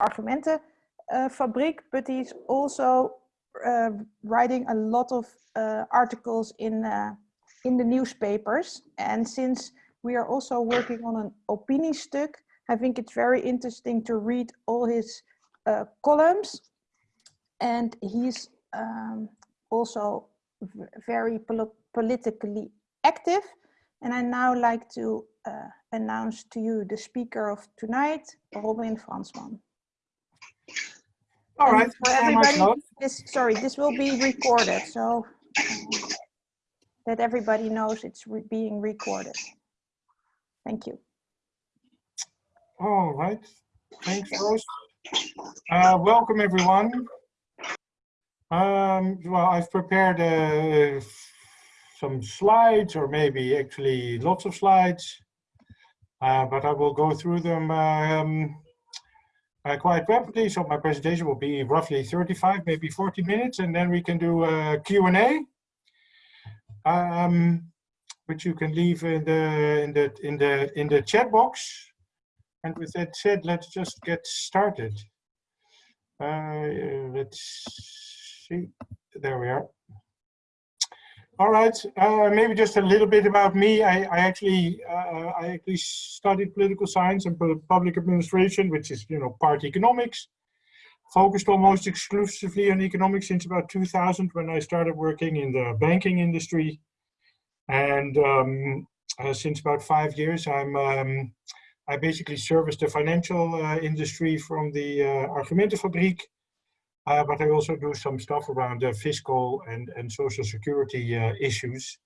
Argumente uh, but he's also uh, writing a lot of uh, articles in uh, in the newspapers. And since we are also working on an opiniestuk, I think it's very interesting to read all his uh, columns. And he's um, also very pol politically active. And I now like to uh, announce to you the speaker of tonight, Robin Fransman. All right. For everybody, this, sorry, this will be recorded, so that everybody knows it's re being recorded. Thank you. All right. Thanks, Rose. Uh, welcome, everyone. Um, well, I've prepared uh, some slides, or maybe actually lots of slides, uh, but I will go through them um, uh, quite rapidly. So my presentation will be roughly 35, maybe 40 minutes, and then we can do a Q&A, um, which you can leave in the in the in the in the chat box. And with that said, let's just get started. Uh, let's see. There we are. All right, uh, maybe just a little bit about me. I, I actually uh, I actually studied political science and public administration, which is you know part economics. Focused almost exclusively on economics since about 2000 when I started working in the banking industry, and um, uh, since about five years I'm um, I basically service the financial uh, industry from the uh, Argumentenfabriek uh, but I also do some stuff around uh, fiscal and, and social security uh, issues.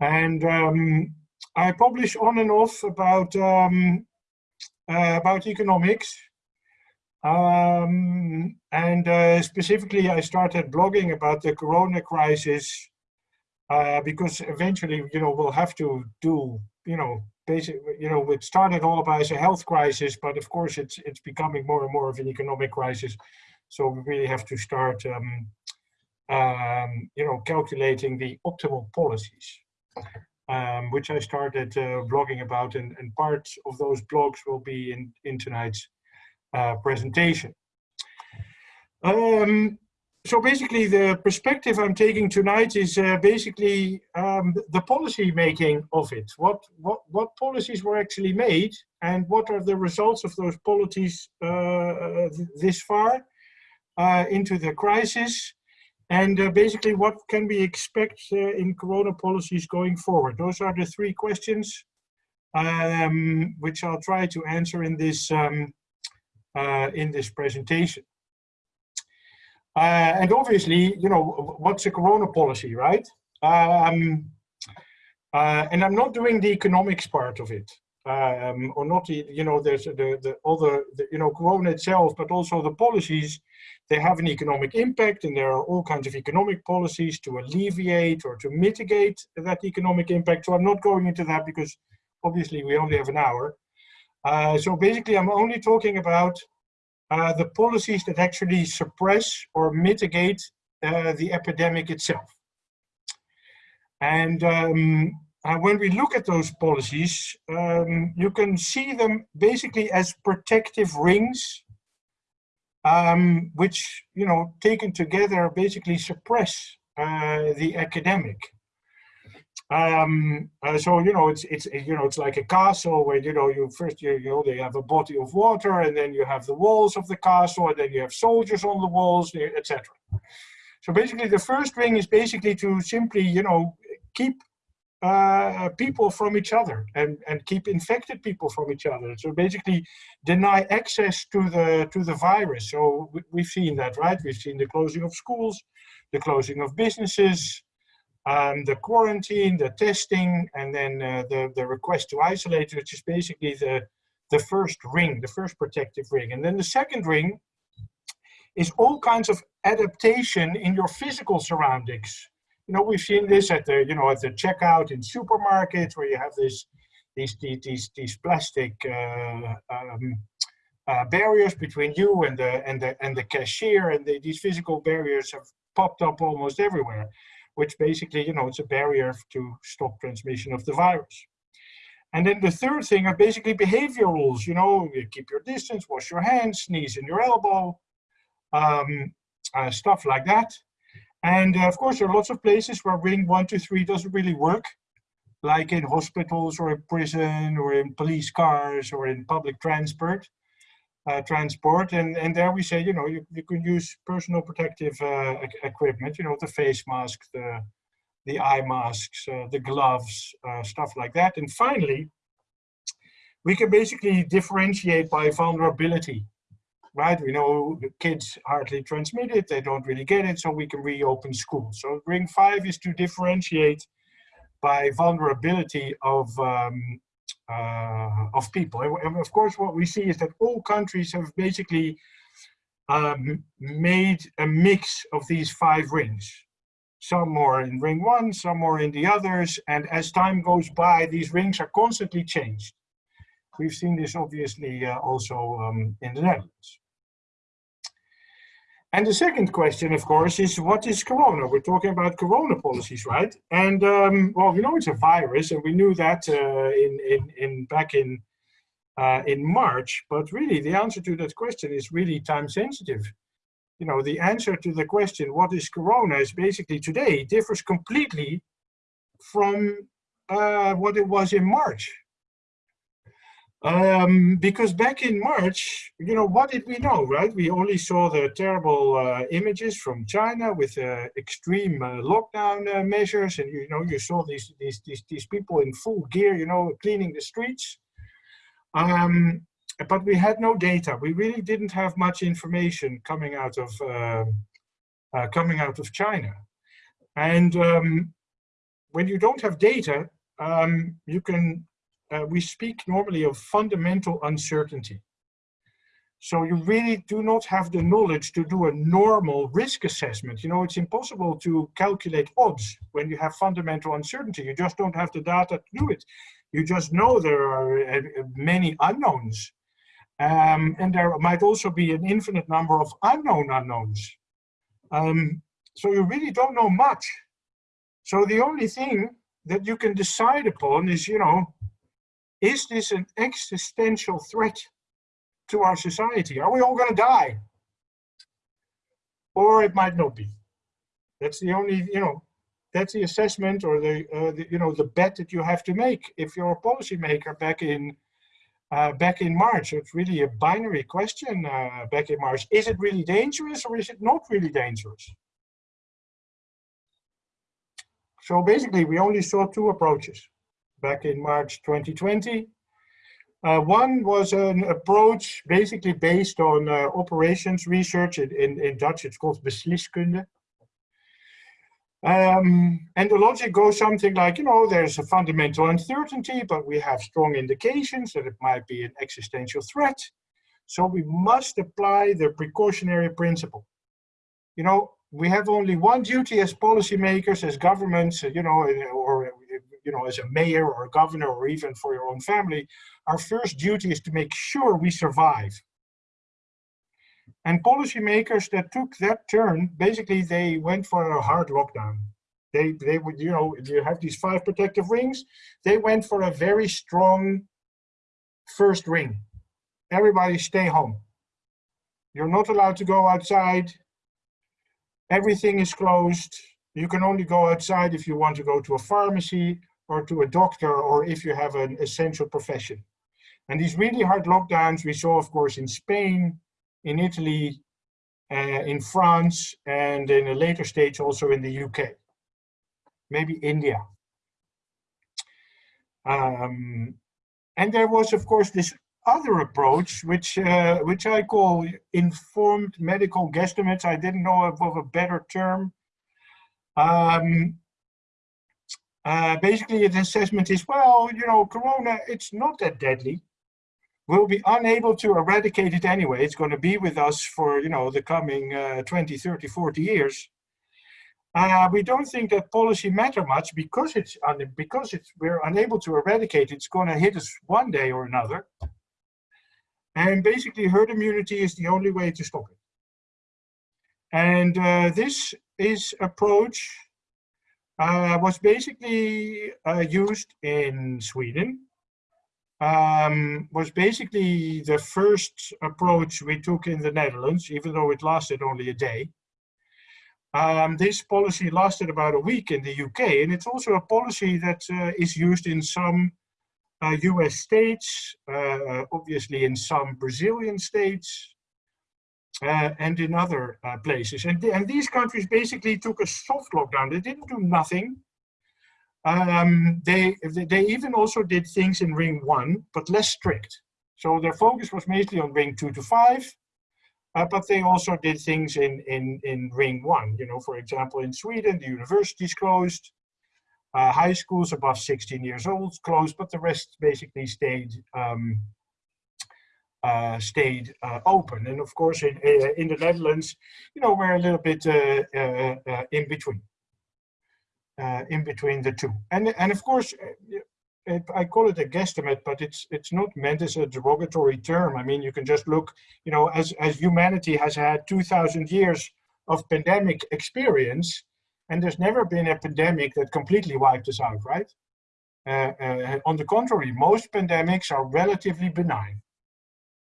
And um, I publish on and off about, um, uh, about economics. Um, and uh, specifically, I started blogging about the Corona crisis uh, because eventually, you know, we'll have to do, you know, basic, you know, it started all about as a health crisis, but of course it's, it's becoming more and more of an economic crisis. So we really have to start, um, um, you know, calculating the optimal policies, um, which I started uh, blogging about, and, and parts of those blogs will be in, in tonight's uh, presentation. Um, so basically the perspective I'm taking tonight is uh, basically um, the policy making of it. What, what, what policies were actually made and what are the results of those policies uh, this far into the crisis and uh, basically what can we expect uh, in corona policies going forward? Those are the three questions um, which i'll try to answer in this um, uh, in this presentation. Uh, and obviously you know what's a corona policy right? Um, uh, and i'm not doing the economics part of it um, or not you know there's the, the the, the you know corona itself but also the policies they have an economic impact and there are all kinds of economic policies to alleviate or to mitigate that economic impact. So I'm not going into that because obviously we only have an hour. Uh, so basically I'm only talking about uh, the policies that actually suppress or mitigate uh, the epidemic itself. And um, uh, when we look at those policies, um, you can see them basically as protective rings um, which, you know, taken together basically suppress uh, the epidemic. Um, uh, so, you know, it's, it's, you know, it's like a castle where, you know, you first, you, you know, they have a body of water and then you have the walls of the castle and then you have soldiers on the walls, etc. So basically the first ring is basically to simply, you know, keep uh, people from each other and, and keep infected people from each other. So basically deny access to the, to the virus. So we, have seen that, right? We've seen the closing of schools, the closing of businesses, um, the quarantine, the testing, and then uh, the, the request to isolate, which is basically the, the first ring, the first protective ring. And then the second ring is all kinds of adaptation in your physical surroundings you know, we've seen this at the, you know, at the checkout in supermarkets where you have this, these, these, these plastic uh, um, uh, barriers between you and the, and the, and the cashier, and the, these physical barriers have popped up almost everywhere, which basically, you know, it's a barrier to stop transmission of the virus. And then the third thing are basically behavior rules. You know, you keep your distance, wash your hands, sneeze in your elbow, um, uh, stuff like that. And uh, of course, there are lots of places where ring one, two, three doesn't really work, like in hospitals or in prison or in police cars or in public transport. Uh, transport and and there we say you know you, you can use personal protective uh, equipment you know the face mask the the eye masks uh, the gloves uh, stuff like that and finally we can basically differentiate by vulnerability right we know the kids hardly transmit it they don't really get it so we can reopen schools so ring five is to differentiate by vulnerability of um, uh, of people. And of course, what we see is that all countries have basically um, made a mix of these five rings. Some more in ring one, some more in the others. And as time goes by, these rings are constantly changed. We've seen this obviously uh, also um, in the Netherlands. And the second question, of course, is what is corona? We're talking about corona policies, right? And um, well, we know it's a virus, and we knew that uh, in, in, in back in uh, in March. But really, the answer to that question is really time sensitive. You know, the answer to the question, what is corona, is basically today differs completely from uh, what it was in March. Um, because back in March, you know, what did we know, right? We only saw the terrible uh, images from China with uh, extreme uh, lockdown uh, measures, and you know, you saw these these these these people in full gear, you know, cleaning the streets. Um, but we had no data. We really didn't have much information coming out of um, uh, coming out of China, and um, when you don't have data, um, you can uh, we speak normally of fundamental uncertainty. So you really do not have the knowledge to do a normal risk assessment. You know, it's impossible to calculate odds when you have fundamental uncertainty. You just don't have the data to do it. You just know there are uh, many unknowns. Um, and there might also be an infinite number of unknown unknowns. Um, so you really don't know much. So the only thing that you can decide upon is, you know, is this an existential threat to our society? Are we all going to die? Or it might not be. That's the only, you know, that's the assessment or the, uh, the you know, the bet that you have to make if you're a policymaker back in uh, back in March. It's really a binary question uh, back in March. Is it really dangerous or is it not really dangerous? So basically, we only saw two approaches back in March 2020. Uh, one was an approach basically based on uh, operations research. In, in, in, Dutch, it's called besliskunde. Um, and the logic goes something like, you know, there's a fundamental uncertainty, but we have strong indications that it might be an existential threat. So we must apply the precautionary principle. You know, we have only one duty as policymakers, as governments, you know, or you know, as a mayor or a governor or even for your own family, our first duty is to make sure we survive. And policymakers that took that turn, basically they went for a hard lockdown. They, they would, you know, you have these five protective rings. They went for a very strong first ring. Everybody stay home. You're not allowed to go outside. Everything is closed. You can only go outside if you want to go to a pharmacy or to a doctor or if you have an essential profession. And these really hard lockdowns we saw, of course, in Spain, in Italy, uh, in France, and in a later stage also in the UK, maybe India. Um, and there was, of course, this other approach, which uh, which I call informed medical guesstimates. I didn't know of, a better term. Um, uh, basically, the assessment is, well, you know, corona, it's not that deadly. We'll be unable to eradicate it anyway. It's going to be with us for, you know, the coming uh, 20, 30, 40 years. Uh, we don't think that policy matter much because it's because it's we're unable to eradicate. It's going to hit us one day or another. And basically, herd immunity is the only way to stop it. And uh, this is approach uh, was basically uh, used in Sweden, um, was basically the first approach we took in the Netherlands, even though it lasted only a day. Um, this policy lasted about a week in the UK, and it's also a policy that uh, is used in some uh, US states, uh, obviously in some Brazilian states, uh, and in other uh, places. And, th and these countries basically took a soft lockdown. They didn't do nothing. Um, they, they even also did things in ring one, but less strict. So their focus was mainly on ring two to five, uh, but they also did things in, in, in ring one. You know, for example, in Sweden, the universities closed, uh, high schools above 16 years old closed, but the rest basically stayed um, stayed uh, open. And of course, in, uh, in the Netherlands, you know, we're a little bit uh, uh, uh, in between, in between the two. And and of course, I call it a guesstimate, but it's it's not meant as a derogatory term. I mean, you can just look, you know, as as humanity has had 2,000 years of pandemic experience, and there's never been a pandemic that completely wiped us out, right? on the contrary, most pandemics are relatively benign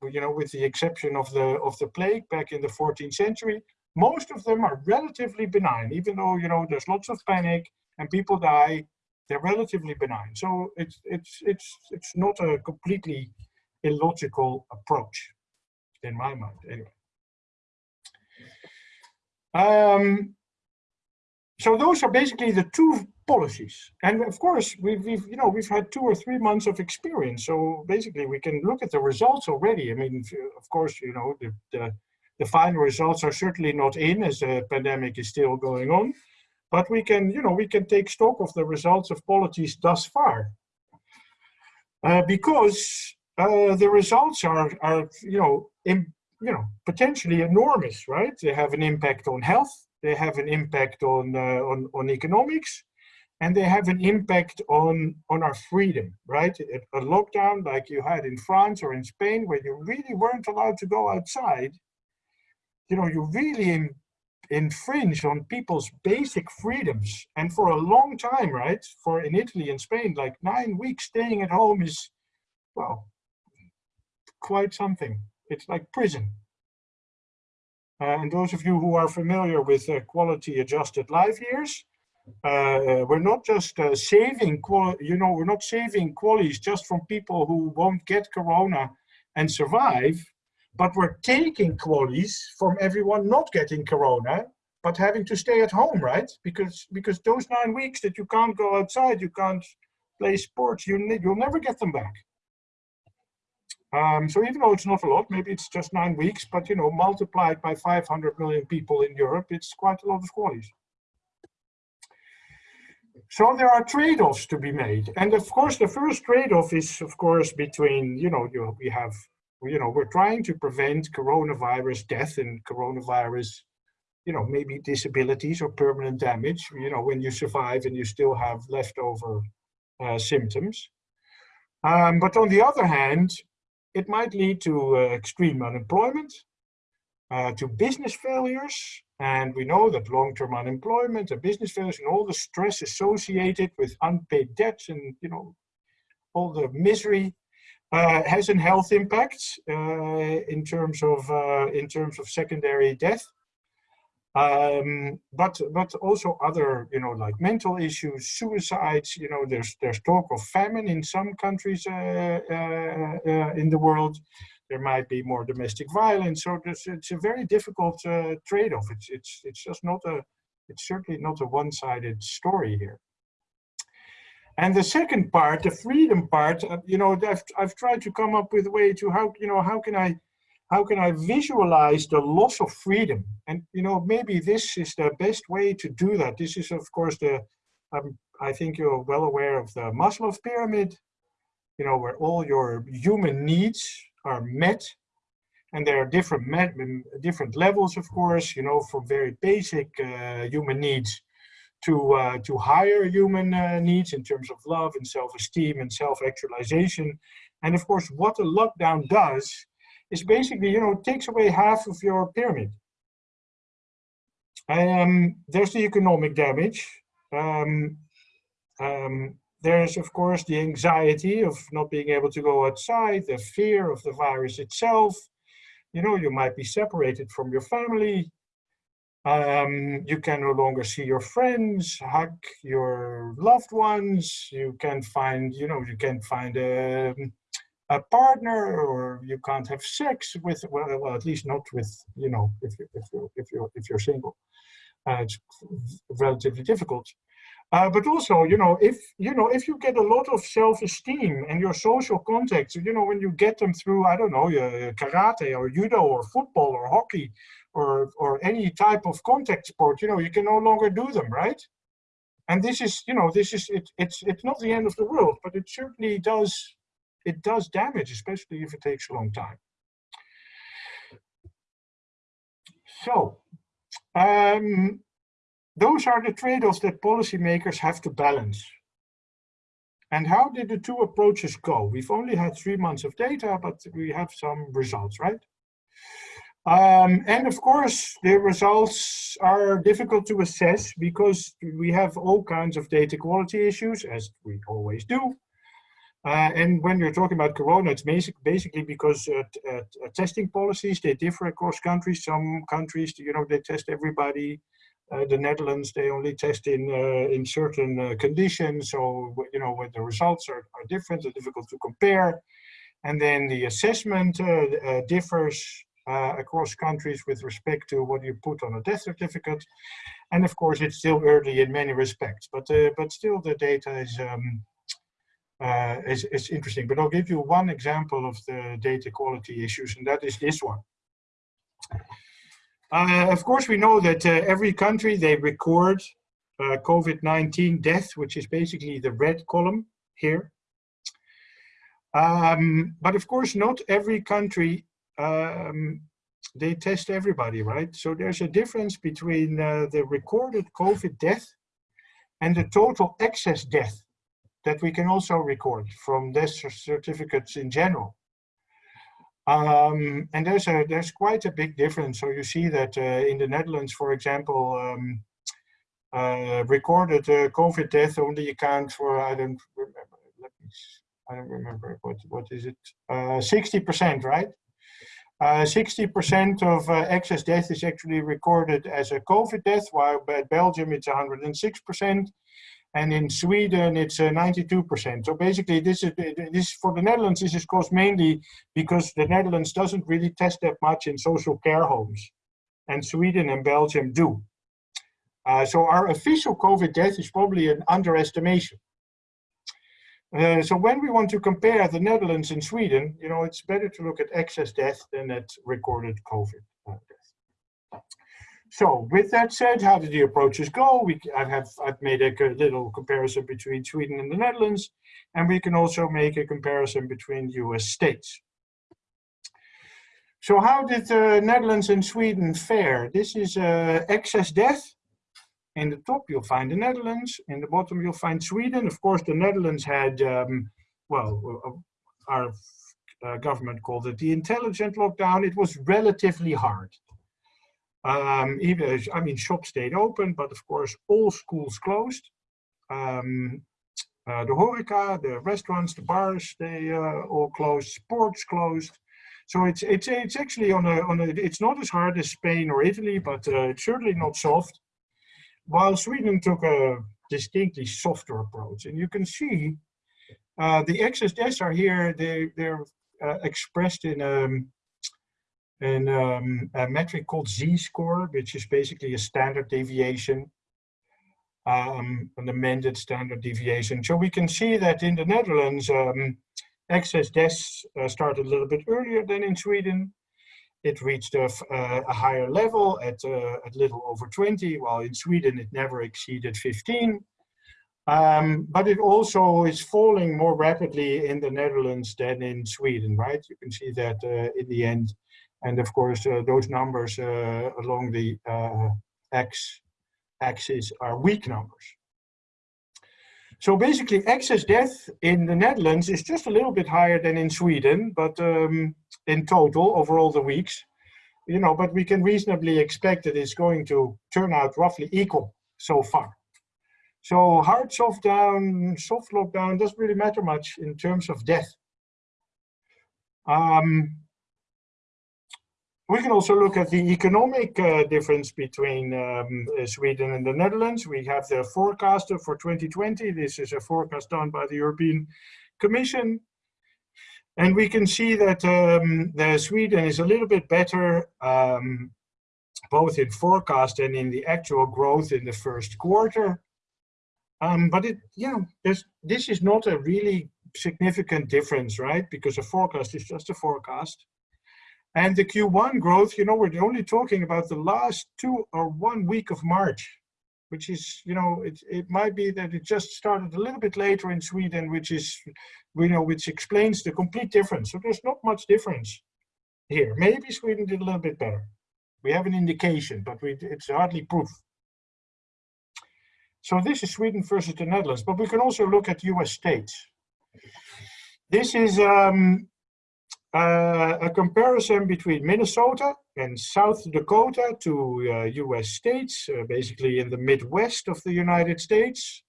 you know, with the exception of the of the plague back in the 14th century, most of them are relatively benign, even though you know there's lots of panic and people die. They're relatively benign, so it's it's it's it's not a completely illogical approach, in my mind, anyway. Um, so those are basically the two policies. And of course, we've, we've, you know, we've had two or three months of experience. So basically we can look at the results already. I mean, of course, you know, the, the, the final results are certainly not in as the pandemic is still going on. But we can, you know, we can take stock of the results of policies thus far. Uh, because uh, the results are, are you know, in, you know, potentially enormous, right? They have an impact on health, they have an impact on, uh, on, on economics, and they have an impact on on our freedom right? A lockdown like you had in france or in spain where you really weren't allowed to go outside you know you really in, infringe on people's basic freedoms. And for a long time right for in italy and spain like nine weeks staying at home is well quite something. It's like prison. Uh, and those of you who are familiar with uh, quality adjusted life years uh, we're not just uh, saving, you know, we're not saving QALYs just from people who won't get corona and survive, but we're taking QALYs from everyone not getting corona, but having to stay at home, right? Because because those nine weeks that you can't go outside, you can't play sports, you you'll never get them back. Um, so even though it's not a lot, maybe it's just nine weeks, but you know, multiplied by 500 million people in Europe, it's quite a lot of QALYs. So there are trade-offs to be made. And of course, the first trade-off is, of course, between, you know, you, we have, you know, we're trying to prevent coronavirus death and coronavirus, you know, maybe disabilities or permanent damage, you know, when you survive and you still have leftover uh, symptoms. Um, but on the other hand, it might lead to uh, extreme unemployment, uh, to business failures, and we know that long-term unemployment and business failures and all the stress associated with unpaid debts and you know all the misery uh, has a health impact uh, in terms of uh, in terms of secondary death. Um, but but also other you know like mental issues, suicides. You know there's there's talk of famine in some countries uh, uh, uh, in the world there might be more domestic violence. So it's a very difficult uh, trade-off. It's, it's, it's just not a, it's certainly not a one-sided story here. And the second part, the freedom part, uh, you know, I've, I've tried to come up with a way to how, you know, how can I, how can I visualize the loss of freedom? And, you know, maybe this is the best way to do that. This is, of course, the, um, I think you're well aware of the Maslow pyramid, you know, where all your human needs are met and there are different met, different levels of course you know from very basic uh, human needs to uh, to higher human uh, needs in terms of love and self-esteem and self-actualization. And of course what a lockdown does is basically you know takes away half of your pyramid. Um, there's the economic damage. Um, um, there's of course the anxiety of not being able to go outside, the fear of the virus itself. You know, you might be separated from your family. Um, you can no longer see your friends, hug your loved ones. You can find, you know, you can find a, a partner or you can't have sex with, well, well at least not with, you know, if, you, if, you, if, you're, if you're single. Uh, it's relatively difficult. Uh, but also, you know, if you know, if you get a lot of self-esteem and your social contacts, you know, when you get them through, I don't know, uh, karate or judo or football or hockey or or any type of contact sport, you know, you can no longer do them, right? And this is, you know, this is it, it's it's not the end of the world, but it certainly does it does damage, especially if it takes a long time. So, um, those are the trade-offs that policymakers have to balance. And how did the two approaches go? We've only had three months of data, but we have some results, right? Um, and of course, the results are difficult to assess because we have all kinds of data quality issues, as we always do. Uh, and when you're talking about corona, it's basic, basically because uh, uh, testing policies, they differ across countries. Some countries, you know, they test everybody uh, the Netherlands, they only test in uh, in certain uh, conditions. So, you know, when the results are, are different, they're difficult to compare. And then the assessment differs across countries with respect to what you put on a death certificate. And of course, it's still early in many respects, but but still the data is um, uh, is, is interesting. But I'll give you one example of the data quality issues, and that is this one. Uh, of course, we know that uh, every country, they record uh, COVID-19 death, which is basically the red column here. Um, but of course, not every country, um, they test everybody, right? So there's a difference between uh, the recorded COVID death and the total excess death that we can also record from death certificates in general. Um, and there's a there's quite a big difference. So you see that uh, in the Netherlands, for example, um, uh, recorded uh, COVID death only account for I don't remember. Let me. I don't remember what what is it. Uh, sixty percent, right? Uh, sixty percent of uh, excess death is actually recorded as a COVID death, while at Belgium it's one hundred and six percent and in Sweden it's 92%. Uh, so basically, this is this for the Netherlands. This is caused mainly because the Netherlands doesn't really test that much in social care homes, and Sweden and Belgium do. Uh, so our official COVID death is probably an underestimation. Uh, so when we want to compare the Netherlands and Sweden, you know, it's better to look at excess death than at recorded COVID uh, death. So with that said, how did the approaches go? We, I have, I've made a little comparison between Sweden and the Netherlands, and we can also make a comparison between US states. So how did the Netherlands and Sweden fare? This is uh, excess death. In the top, you'll find the Netherlands. In the bottom, you'll find Sweden. Of course, the Netherlands had, um, well, uh, our uh, government called it the intelligent lockdown. It was relatively hard. Um, even, I mean, shops stayed open, but of course, all schools closed. Um, uh, the horeca, the restaurants, the bars, they uh, all closed. Sports closed. So it's it's it's actually on a on a. It's not as hard as Spain or Italy, but uh, it's certainly not soft. While Sweden took a distinctly softer approach, and you can see uh, the excess deaths are here. They they're uh, expressed in um, an, um, a metric called z-score, which is basically a standard deviation, um, an amended standard deviation. So we can see that in the Netherlands, um, excess deaths uh, started a little bit earlier than in Sweden. It reached a, a higher level at uh, a little over 20, while in Sweden it never exceeded 15. Um, but it also is falling more rapidly in the Netherlands than in Sweden, right? You can see that uh, in the end, and of course, uh, those numbers uh, along the uh, x axis are week numbers. So basically, excess death in the Netherlands is just a little bit higher than in Sweden, but um, in total, over all the weeks, you know, but we can reasonably expect that it's going to turn out roughly equal so far. So hard soft down, soft lockdown doesn't really matter much in terms of death. Um, we can also look at the economic uh, difference between um, uh, Sweden and the Netherlands. We have the forecaster for 2020. This is a forecast done by the European Commission. And we can see that um, Sweden is a little bit better, um, both in forecast and in the actual growth in the first quarter. Um, but it, you know, this is not a really significant difference, right? Because a forecast is just a forecast. And the Q1 growth, you know, we're only talking about the last two or one week of March, which is, you know, it, it might be that it just started a little bit later in Sweden, which is, you know, which explains the complete difference. So there's not much difference here. Maybe Sweden did a little bit better. We have an indication, but we, it's hardly proof. So this is Sweden versus the Netherlands, but we can also look at US states. This is um, uh, a comparison between Minnesota and South Dakota two uh, US states, uh, basically in the Midwest of the United States.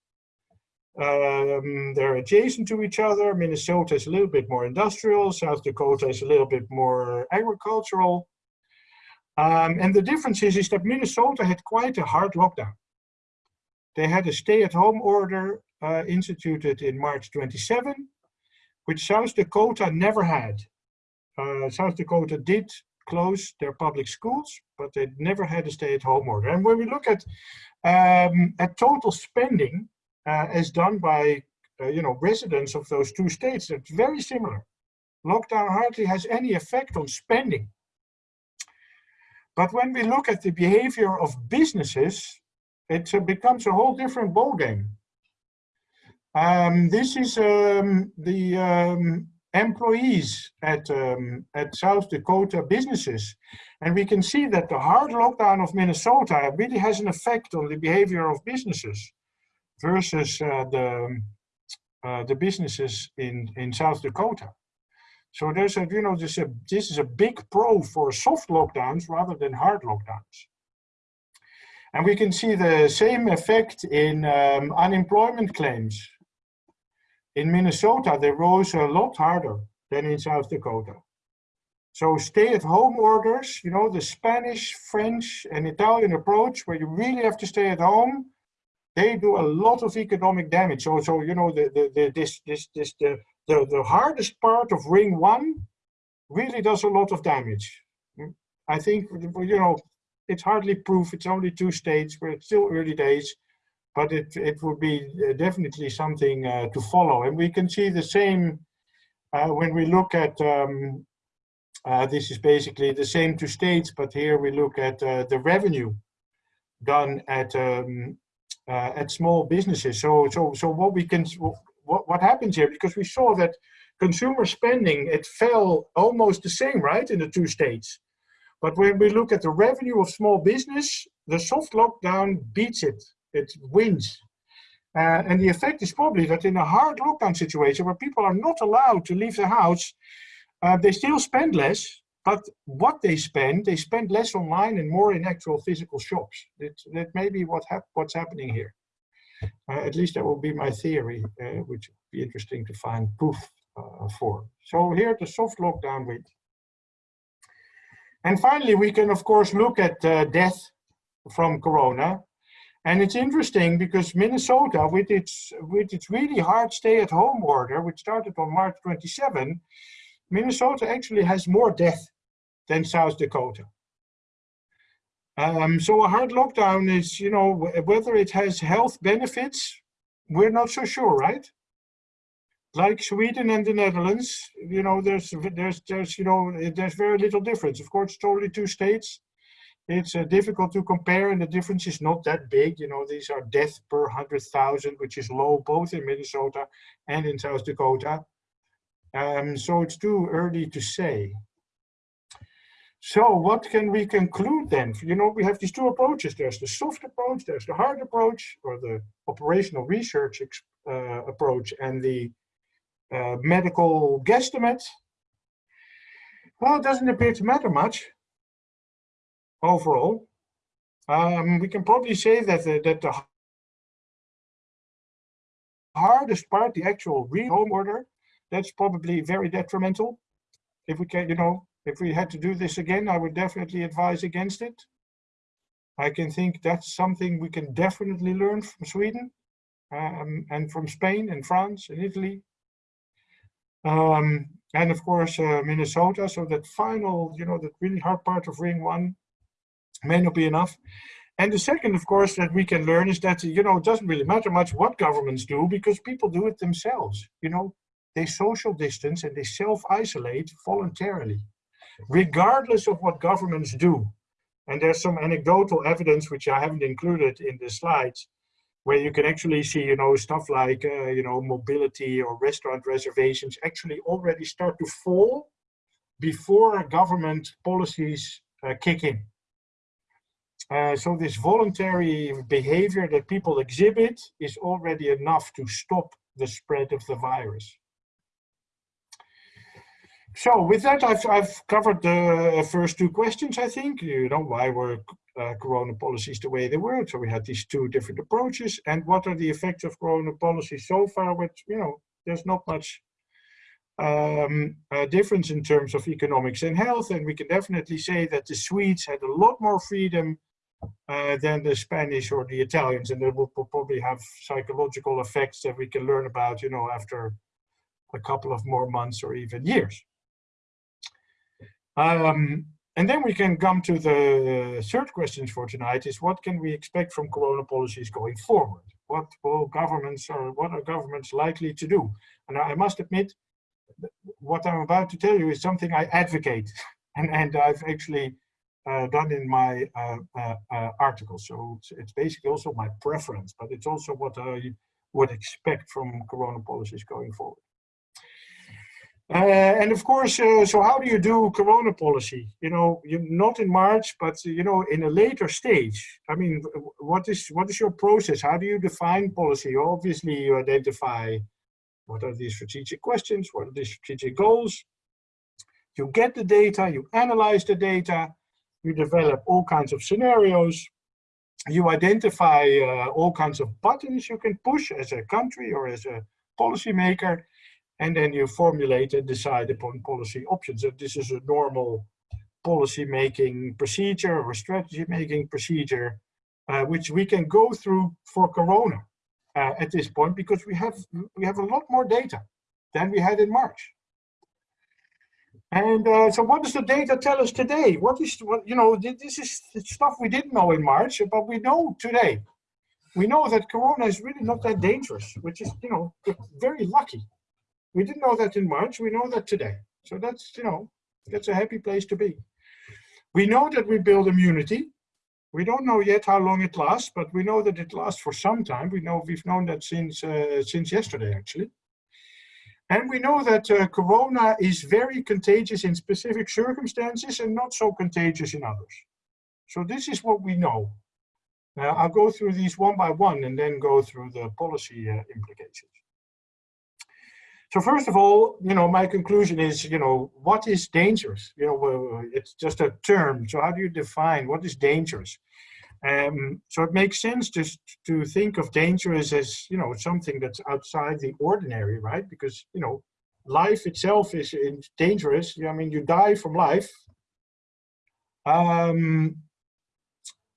Um, they're adjacent to each other. Minnesota is a little bit more industrial. South Dakota is a little bit more agricultural. Um, and the difference is, is that Minnesota had quite a hard lockdown. They had a stay-at-home order uh, instituted in March 27, which South Dakota never had. Uh, South Dakota did close their public schools, but they never had a stay-at-home order. And when we look at um, at total spending uh, as done by uh, you know residents of those two states, it's very similar. Lockdown hardly has any effect on spending. But when we look at the behavior of businesses, it uh, becomes a whole different ballgame. Um, this is um, the um, employees at, um, at South Dakota businesses. And we can see that the hard lockdown of Minnesota really has an effect on the behavior of businesses versus uh, the, uh, the businesses in, in South Dakota. So there's a, you know, this, a, this is a big pro for soft lockdowns rather than hard lockdowns. And we can see the same effect in um, unemployment claims. In Minnesota, they rose a lot harder than in South Dakota. So stay-at-home orders, you know, the Spanish, French, and Italian approach, where you really have to stay at home, they do a lot of economic damage. So, so you know, the, the, the this, this, this, the, the, the hardest part of ring one really does a lot of damage. I think, you know, it's hardly proof. It's only two states, where it's still early days but it, it would be uh, definitely something uh, to follow. And we can see the same uh, when we look at, um, uh, this is basically the same two states, but here we look at uh, the revenue done at um, uh, at small businesses. So, so, so what we can, what, what happens here, because we saw that consumer spending, it fell almost the same, right, in the two states. But when we look at the revenue of small business, the soft lockdown beats it it wins. Uh, and the effect is probably that in a hard lockdown situation where people are not allowed to leave the house, uh, they still spend less, but what they spend, they spend less online and more in actual physical shops. That, that may be what hap what's happening here. Uh, at least that will be my theory, uh, which would be interesting to find proof uh, for. So here the soft lockdown wins. And finally, we can of course look at uh, death from Corona. And it's interesting because Minnesota, with its, with its really hard stay-at-home order, which started on March 27, Minnesota actually has more death than South Dakota. Um, so a hard lockdown is, you know, whether it has health benefits, we're not so sure, right? Like Sweden and the Netherlands, you know, there's, there's, there's, you know, there's very little difference. Of course, it's two states it's uh, difficult to compare and the difference is not that big. You know, these are deaths per 100,000, which is low both in Minnesota and in South Dakota. Um, so it's too early to say. So what can we conclude then? You know, we have these two approaches. There's the soft approach, there's the hard approach, or the operational research uh, approach, and the uh, medical guesstimate. Well, it doesn't appear to matter much overall. Um, we can probably say that the, that the hardest part, the actual real home order, that's probably very detrimental. If we can, you know, if we had to do this again, I would definitely advise against it. I can think that's something we can definitely learn from Sweden um, and from Spain and France and Italy. Um, and of course, uh, Minnesota. So that final, you know, that really hard part of ring one may not be enough. And the second, of course, that we can learn is that, you know, it doesn't really matter much what governments do because people do it themselves. You know, they social distance and they self-isolate voluntarily, regardless of what governments do. And there's some anecdotal evidence, which I haven't included in the slides, where you can actually see, you know, stuff like, uh, you know, mobility or restaurant reservations actually already start to fall before government policies uh, kick in. Uh, so this voluntary behavior that people exhibit is already enough to stop the spread of the virus. So with that, I've, I've covered the first two questions, I think. You know, why were uh, corona policies the way they were? So we had these two different approaches. And what are the effects of corona policies so far? Which, you know, there's not much um, uh, difference in terms of economics and health. And we can definitely say that the Swedes had a lot more freedom uh, than the Spanish or the Italians. And they will probably have psychological effects that we can learn about, you know, after a couple of more months or even years. Um, and then we can come to the third questions for tonight is what can we expect from corona policies going forward? What will governments or what are governments likely to do? And I must admit, what I'm about to tell you is something I advocate and, and I've actually uh, done in my uh, uh, uh article. So it's, it's, basically also my preference, but it's also what I would expect from corona policies going forward. Uh, and of course, so how do you do corona policy? You know, you not in March, but you know, in a later stage. I mean, what is what is your process? How do you define policy? Obviously, you identify what are the strategic questions, what are the strategic goals. You get the data, you analyze the data, you develop all kinds of scenarios. You identify uh, all kinds of buttons you can push as a country or as a policymaker and then you formulate and decide upon policy options. And this is a normal policy making procedure or strategy making procedure, uh, which we can go through for Corona uh, at this point because we have we have a lot more data than we had in March. And uh, so what does the data tell us today? What is, what you know, this is stuff we didn't know in March, but we know today. We know that Corona is really not that dangerous, which is, you know, very lucky. We didn't know that in March, we know that today. So that's, you know, that's a happy place to be. We know that we build immunity. We don't know yet how long it lasts, but we know that it lasts for some time. We know we've known that since uh, since yesterday, actually. And we know that uh, corona is very contagious in specific circumstances and not so contagious in others. So this is what we know. Now I'll go through these one by one and then go through the policy uh, implications. So first of all, you know, my conclusion is, you know, what is dangerous? You know, it's just a term. So how do you define what is dangerous? Um, so it makes sense just to think of dangerous as, you know, something that's outside the ordinary, right? Because, you know, life itself is dangerous. I mean, you die from life. Um,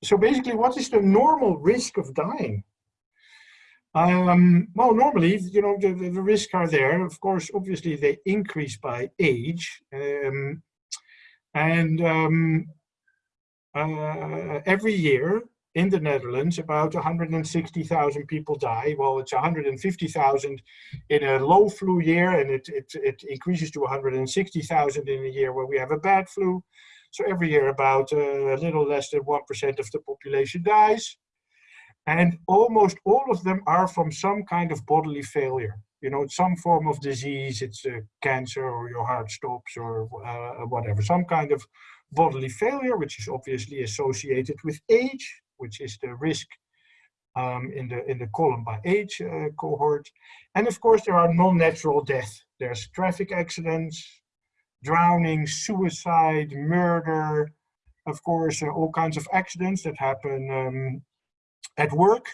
so basically, what is the normal risk of dying? Um, well, normally, you know, the, the, the, risks are there. Of course, obviously, they increase by age. Um, and um, uh, every year in the Netherlands, about 160,000 people die. Well, it's 150,000 in a low flu year, and it, it, it increases to 160,000 in a year where we have a bad flu. So every year, about uh, a little less than 1% of the population dies. And almost all of them are from some kind of bodily failure. You know, some form of disease, it's a cancer or your heart stops or uh, whatever, some kind of bodily failure, which is obviously associated with age, which is the risk um, in the in the column by age uh, cohort. And of course, there are non-natural death. There's traffic accidents, drowning, suicide, murder, of course, uh, all kinds of accidents that happen um, at work.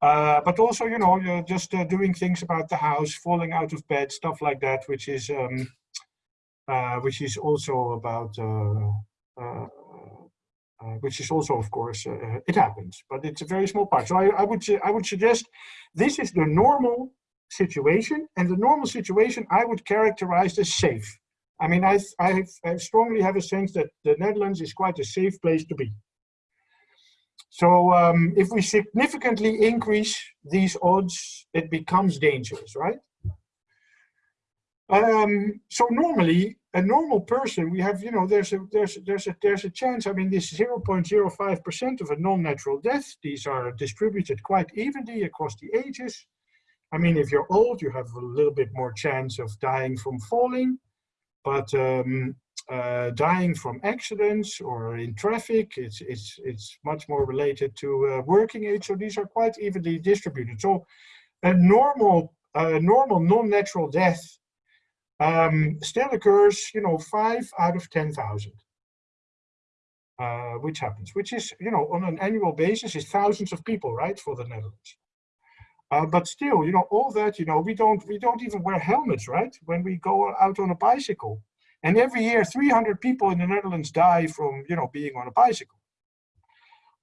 Uh, but also, you know, just uh, doing things about the house, falling out of bed, stuff like that, which is um, uh, which is also about uh, uh, uh, which is also, of course, it happens, but it's a very small part. So I, I would I would suggest this is the normal situation, and the normal situation I would characterize as safe. I mean, I, I, I strongly have a sense that the Netherlands is quite a safe place to be. So um, if we significantly increase these odds, it becomes dangerous, right? Um, so normally, a normal person, we have, you know, there's a there's there's a there's a chance. I mean, this 0.05 percent of a non-natural death. These are distributed quite evenly across the ages. I mean, if you're old, you have a little bit more chance of dying from falling, but um, uh, dying from accidents or in traffic, it's it's it's much more related to uh, working age. So these are quite evenly distributed. So a normal a normal non-natural death um, still occurs, you know, five out of 10,000. Uh, which happens, which is, you know, on an annual basis is thousands of people, right, for the Netherlands. Uh, but still, you know, all that, you know, we don't, we don't even wear helmets, right, when we go out on a bicycle. And every year, 300 people in the Netherlands die from, you know, being on a bicycle.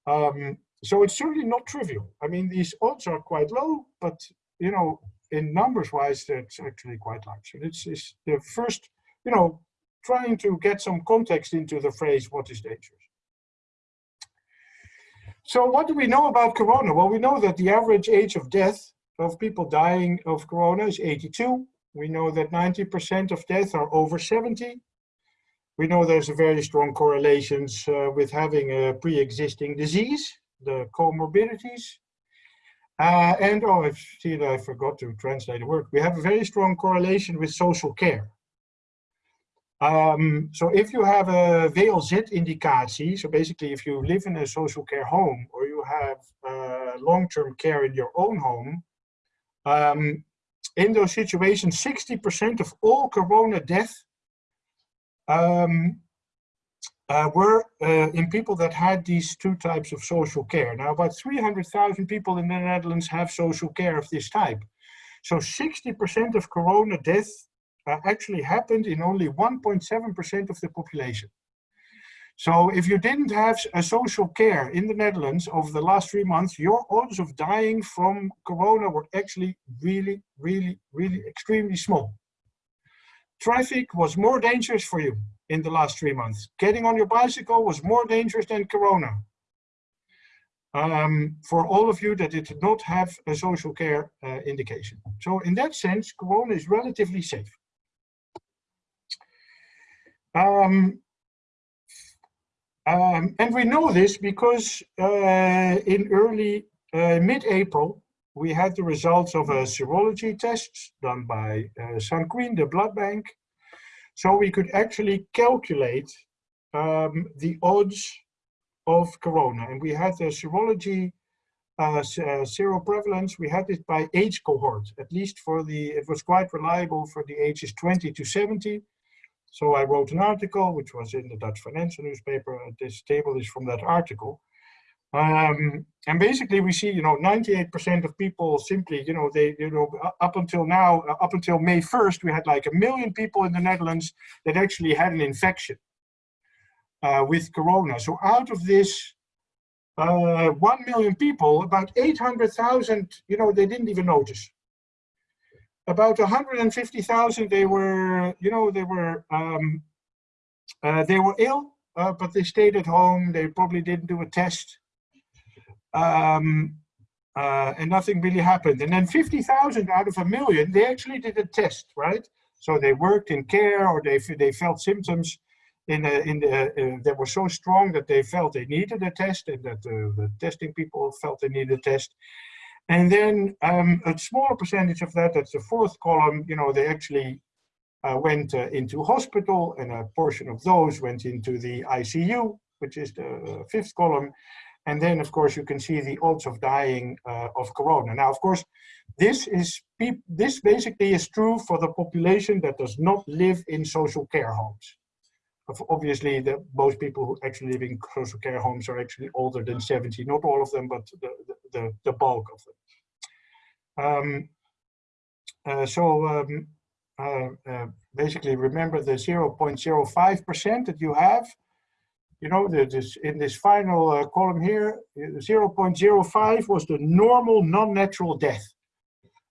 Um, so it's certainly not trivial. I mean, these odds are quite low, but, you know, in numbers wise, that's actually quite large. So it's, it's the first, you know, trying to get some context into the phrase, what is dangerous? So what do we know about corona? Well, we know that the average age of death of people dying of corona is 82. We know that 90% of deaths are over 70. We know there's a very strong correlations uh, with having a pre-existing disease, the comorbidities. Uh, and, oh, I've seen, I forgot to translate the word. We have a very strong correlation with social care. Um, so if you have a WLZ-indicatie, so basically if you live in a social care home or you have uh, long-term care in your own home, um, in those situations, 60% of all corona deaths um, were uh, in people that had these two types of social care. Now, about 300,000 people in the Netherlands have social care of this type. So 60% of corona deaths uh, actually happened in only 1.7% of the population. So if you didn't have a social care in the Netherlands over the last three months, your odds of dying from corona were actually really, really, really extremely small. Traffic was more dangerous for you in the last three months. Getting on your bicycle was more dangerous than Corona. Um, for all of you that did not have a social care uh, indication. So in that sense, Corona is relatively safe. Um, um, and we know this because uh, in early, uh, mid-April, we had the results of a serology test done by uh, Sanquin, the blood bank, so we could actually calculate um, the odds of corona. And we had the serology uh, uh, seroprevalence, we had it by age cohort, at least for the, it was quite reliable for the ages 20 to 70. So I wrote an article, which was in the Dutch financial newspaper. This table is from that article. Um, and basically we see, you know, 98% of people simply, you know, they, you know, up until now, uh, up until May 1st, we had like a million people in the Netherlands that actually had an infection uh, with Corona. So out of this uh, 1 million people, about 800,000, you know, they didn't even notice. About 150,000, they were, you know, they were, um, uh, they were ill, uh, but they stayed at home. They probably didn't do a test um, uh, and nothing really happened. And then 50,000 out of a million, they actually did a test, right? So they worked in care or they, they felt symptoms in, a, in the, uh, that were so strong that they felt they needed a test and that uh, the testing people felt they needed a test. And then um, a smaller percentage of that, that's the fourth column, you know, they actually uh, went uh, into hospital and a portion of those went into the ICU, which is the uh, fifth column. And then, of course, you can see the odds of dying uh, of corona. Now, of course, this is this basically is true for the population that does not live in social care homes. Obviously, the, most people who actually live in social care homes are actually older than 70. Not all of them, but the, the, the, bulk of them. Um, uh, so um, uh, uh, basically remember the 0.05% that you have. You know, this, in this final uh, column here, 0.05 was the normal non-natural death.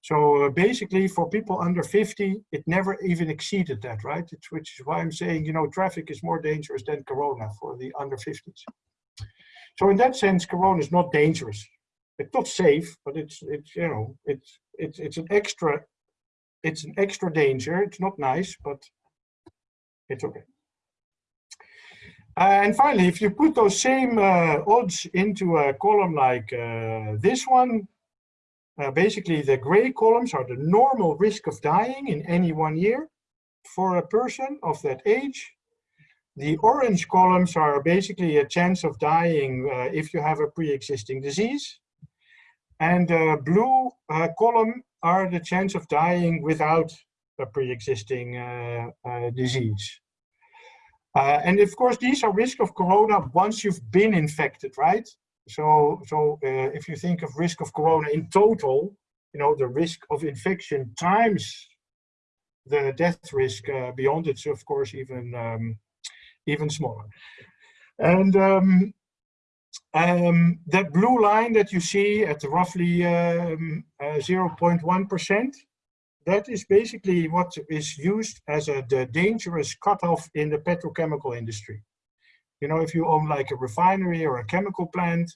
So uh, basically for people under 50, it never even exceeded that, right? It's, which is why I'm saying, you know, traffic is more dangerous than Corona for the under 50s. So in that sense, Corona is not dangerous. It's not safe, but it's, it's you know, it's, it's, it's an extra, it's an extra danger. It's not nice, but it's okay. Uh, and finally, if you put those same uh, odds into a column like uh, this one, uh, basically, the gray columns are the normal risk of dying in any one year for a person of that age. The orange columns are basically a chance of dying uh, if you have a pre-existing disease. And the blue uh, column are the chance of dying without a pre-existing uh, uh, disease. Uh, and of course, these are risk of corona once you've been infected, right? So, so uh, if you think of risk of corona in total, you know, the risk of infection times the death risk uh, beyond it's of course even um, even smaller. And um, um, that blue line that you see at roughly 0.1%, um, uh, that is basically what is used as a the dangerous cutoff in the petrochemical industry. You know, if you own like a refinery or a chemical plant,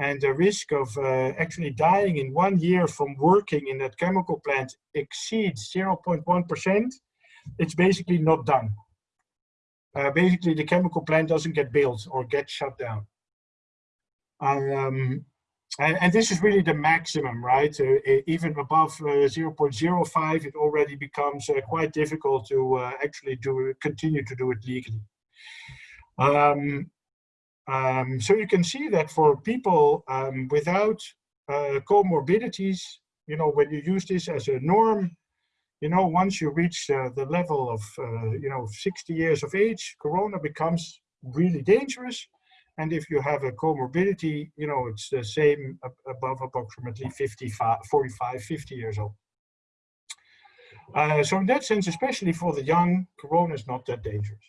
and the risk of uh, actually dying in one year from working in that chemical plant exceeds 0.1%, it's basically not done. Uh, basically, the chemical plant doesn't get built or get shut down. Um, and, and, this is really the maximum, right? Uh, even above uh, 0.05, it already becomes uh, quite difficult to uh, actually do continue to do it legally. Um, um, so you can see that for people um, without uh, comorbidities, you know, when you use this as a norm, you know, once you reach uh, the level of, you know, 60 years of age, Corona becomes really dangerous. And if you have a comorbidity, you know, it's the same above approximately 55, 45, 50 years old. Uh, so in that sense, especially for the young, Corona is not that dangerous.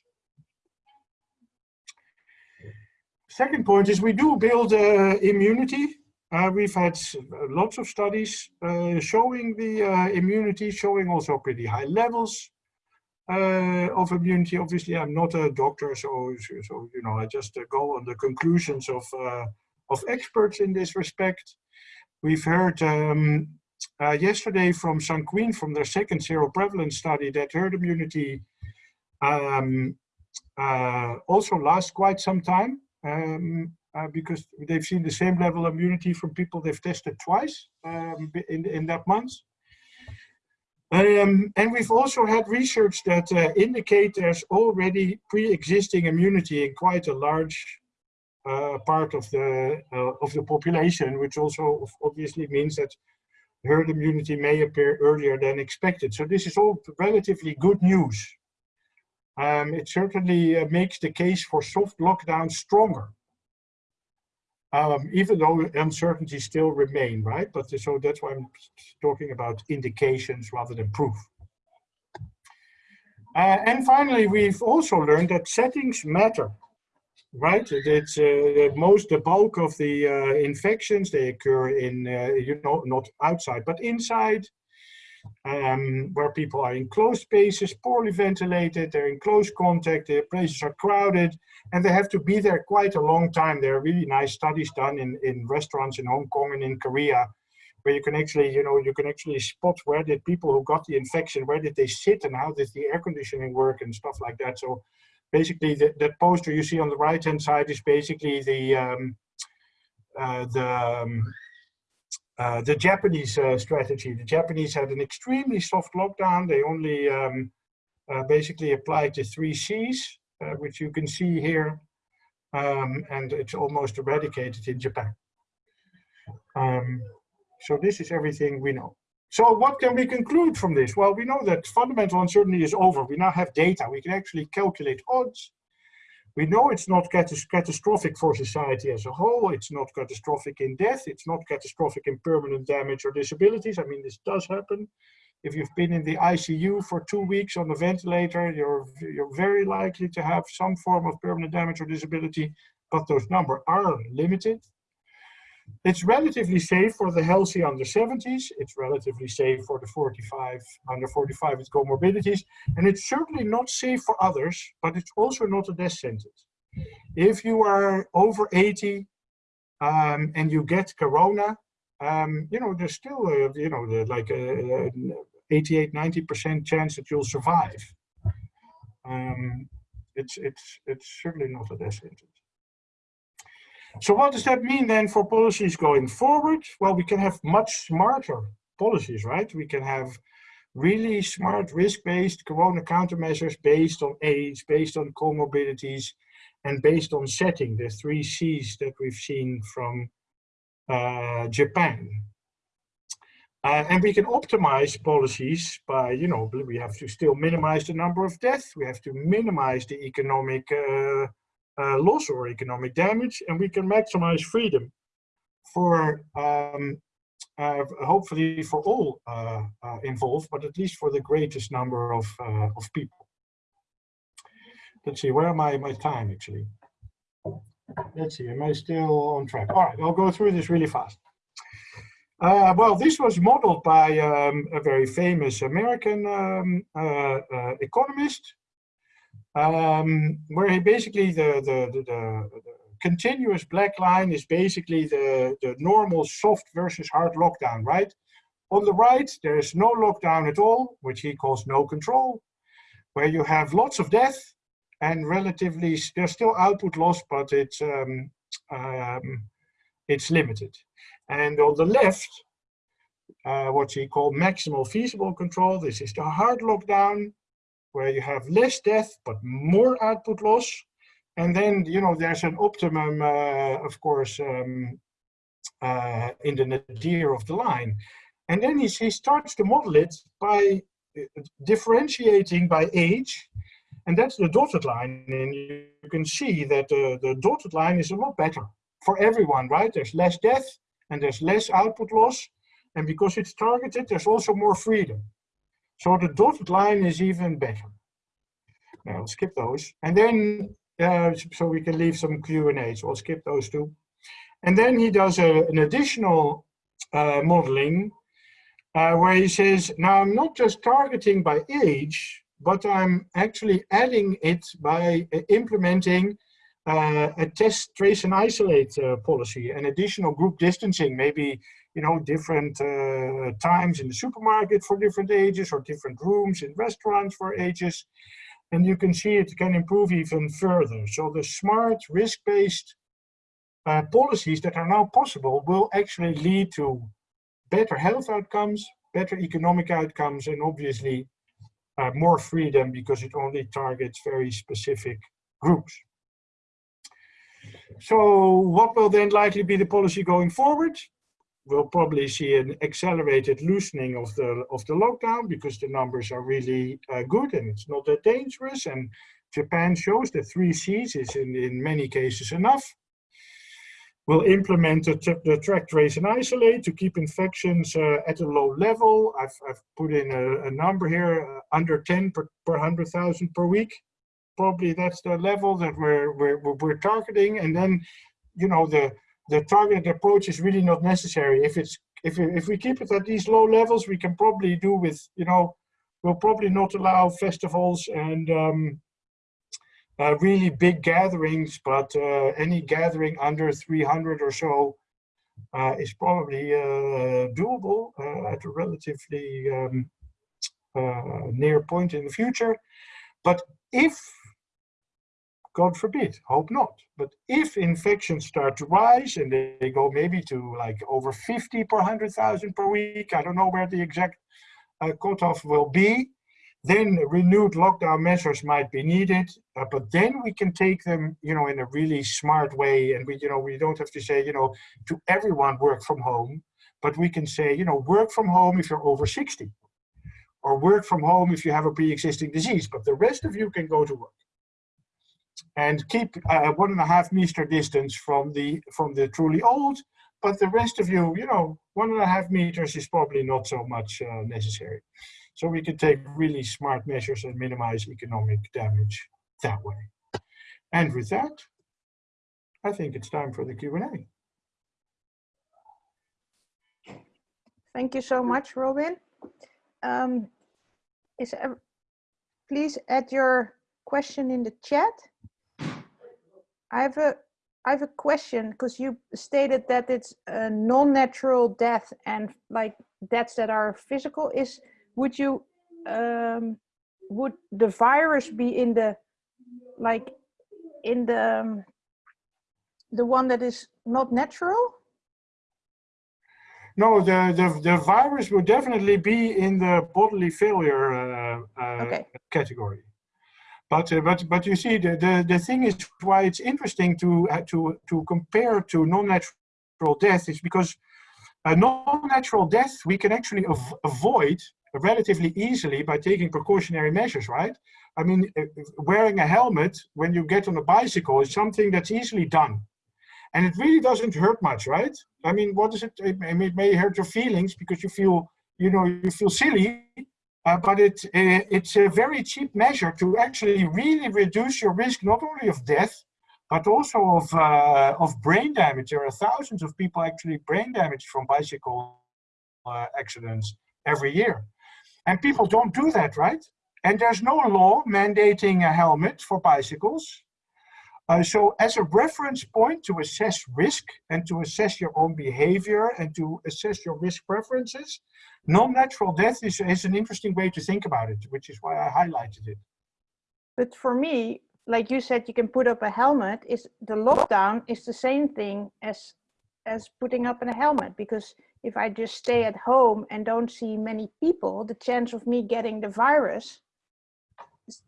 Second point is we do build uh, immunity. Uh, we've had lots of studies uh, showing the uh, immunity, showing also pretty high levels uh, of immunity. Obviously, I'm not a doctor, so, so you know, I just uh, go on the conclusions of, of experts in this respect. We've heard um, yesterday from Sanquin from their second seroprevalence study that herd immunity um, also lasts quite some time um, uh, because they've seen the same level of immunity from people they've tested twice um, in, in that month. Um, and we've also had research that uh, indicate there's already pre-existing immunity in quite a large uh, part of the uh, of the population, which also obviously means that herd immunity may appear earlier than expected. So this is all relatively good news um, it certainly uh, makes the case for soft lockdown stronger. Um, even though uncertainties still remain, right? But so that's why I'm talking about indications rather than proof. Uh, and finally, we've also learned that settings matter, right? It's uh, most the bulk of the uh, infections they occur in uh, you know not outside but inside, um, where people are in closed spaces, poorly ventilated, they're in close contact, the places are crowded, and they have to be there quite a long time. There are really nice studies done in, in restaurants in Hong Kong and in Korea, where you can actually, you know, you can actually spot where did people who got the infection, where did they sit and how did the air conditioning work and stuff like that. So basically the, that poster you see on the right hand side is basically the, um, uh, the, um, uh, the Japanese uh, strategy. The Japanese had an extremely soft lockdown. They only um, uh, basically applied the three C's, uh, which you can see here, um, and it's almost eradicated in Japan. Um, so this is everything we know. So what can we conclude from this? Well, we know that fundamental uncertainty is over. We now have data. We can actually calculate odds. We know it's not catas catastrophic for society as a whole. It's not catastrophic in death. It's not catastrophic in permanent damage or disabilities. I mean, this does happen. If you've been in the ICU for two weeks on a ventilator, you're, you're very likely to have some form of permanent damage or disability, but those numbers are limited. It's relatively safe for the healthy under 70s. It's relatively safe for the 45, under 45 with comorbidities. And it's certainly not safe for others, but it's also not a death sentence. If you are over 80 um, and you get corona, um, you know, there's still, a, you know, the, like a, a 88, 90% chance that you'll survive. Um, it's, it's, it's certainly not a death sentence. So what does that mean then for policies going forward? Well, we can have much smarter policies, right? We can have really smart risk-based corona countermeasures based on age, based on comorbidities, and based on setting, the three C's that we've seen from uh, Japan. Uh, and we can optimize policies by, you know, we have to still minimize the number of deaths, we have to minimize the economic uh, uh, loss or economic damage, and we can maximize freedom for um, uh, hopefully for all uh, uh involved, but at least for the greatest number of, uh, of people. Let's see, where am I my time actually? Let's see, am I still on track? All right, I'll go through this really fast. Uh, well, this was modeled by um, a very famous American um, uh, uh, economist, um, where he basically the, the, the, the, continuous black line is basically the, the normal soft versus hard lockdown, right? On the right, there is no lockdown at all, which he calls no control, where you have lots of death and relatively, there's still output loss, but it's, um, um, it's limited. And on the left, uh, what he called maximal feasible control, this is the hard lockdown, where you have less death but more output loss. And then, you know, there's an optimum, uh, of course, um, uh, in the nadir of the line. And then he, he starts to model it by uh, differentiating by age. And that's the dotted line. And you can see that the, the dotted line is a lot better for everyone, right? There's less death and there's less output loss. And because it's targeted, there's also more freedom. So the dotted line is even better. Now I'll skip those. And then, uh, so we can leave some Q&A, so I'll skip those two. And then he does a, an additional uh, modeling uh, where he says, now I'm not just targeting by age, but I'm actually adding it by uh, implementing uh, a test, trace and isolate uh, policy and additional group distancing, maybe you know, different uh, times in the supermarket for different ages or different rooms in restaurants for ages. And you can see it can improve even further. So the smart risk-based uh, policies that are now possible will actually lead to better health outcomes, better economic outcomes, and obviously uh, more freedom because it only targets very specific groups. So what will then likely be the policy going forward? We'll probably see an accelerated loosening of the of the lockdown because the numbers are really uh, good and it's not that dangerous. And Japan shows that three C's is in, in many cases enough. We'll implement the, the track, trace, and isolate to keep infections uh, at a low level. I've, I've put in a, a number here, uh, under 10 per, per 100,000 per week. Probably that's the level that we're, we're, we're targeting. And then, you know, the, the targeted approach is really not necessary. If it's if if we keep it at these low levels, we can probably do with you know we'll probably not allow festivals and um, uh, really big gatherings, but uh, any gathering under 300 or so uh, is probably uh, doable uh, at a relatively um, uh, near point in the future. But if God forbid, hope not. But if infections start to rise and they go maybe to like over 50 per 100,000 per week, I don't know where the exact uh, cutoff will be, then renewed lockdown measures might be needed. Uh, but then we can take them, you know, in a really smart way. And we, you know, we don't have to say, you know, to everyone work from home, but we can say, you know, work from home if you're over 60 or work from home if you have a pre-existing disease, but the rest of you can go to work. And keep uh, one and a half meter distance from the from the truly old. But the rest of you, you know, one and a half meters is probably not so much uh, necessary. So we can take really smart measures and minimize economic damage that way. And with that, I think it's time for the Q&A. Thank you so much, Robin. Um, is please add your question in the chat. I have a I have a question because you stated that it's a non-natural death and like deaths that are physical. Is would you um, would the virus be in the like in the um, the one that is not natural? No, the, the, the virus will definitely be in the bodily failure uh, uh, Okay. category. But, uh, but, but you see, the, the, the thing is why it's interesting to, uh, to, to compare to non-natural death is because a non-natural death we can actually av avoid relatively easily by taking precautionary measures, right? I mean, uh, wearing a helmet when you get on a bicycle is something that's easily done. And it really doesn't hurt much, right? I mean, what is it? It may, it may hurt your feelings because you feel, you know, you feel silly, uh, but it, uh, it's a very cheap measure to actually really reduce your risk, not only of death, but also of, uh, of brain damage. There are thousands of people actually brain damaged from bicycle uh, accidents every year. And people don't do that, right? And there's no law mandating a helmet for bicycles. Uh, so as a reference point to assess risk and to assess your own behavior and to assess your risk preferences, non-natural death is, is an interesting way to think about it, which is why I highlighted it. But for me, like you said, you can put up a helmet. Is the lockdown is the same thing as as putting up a helmet because if I just stay at home and don't see many people, the chance of me getting the virus is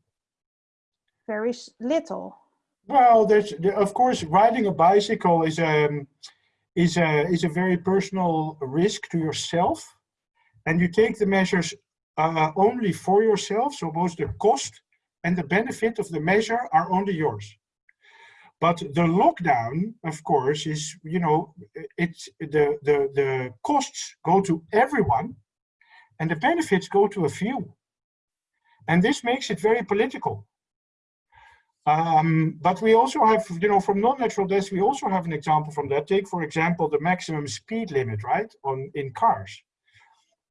very little. Well, there's of course riding a bicycle is a um, is a is a very personal risk to yourself, and you take the measures uh, only for yourself. So both the cost and the benefit of the measure are only yours. But the lockdown, of course, is you know it's the the the costs go to everyone, and the benefits go to a few, and this makes it very political um, but we also have, you know, from non-natural deaths, we also have an example from that. Take, for example, the maximum speed limit, right, on in cars.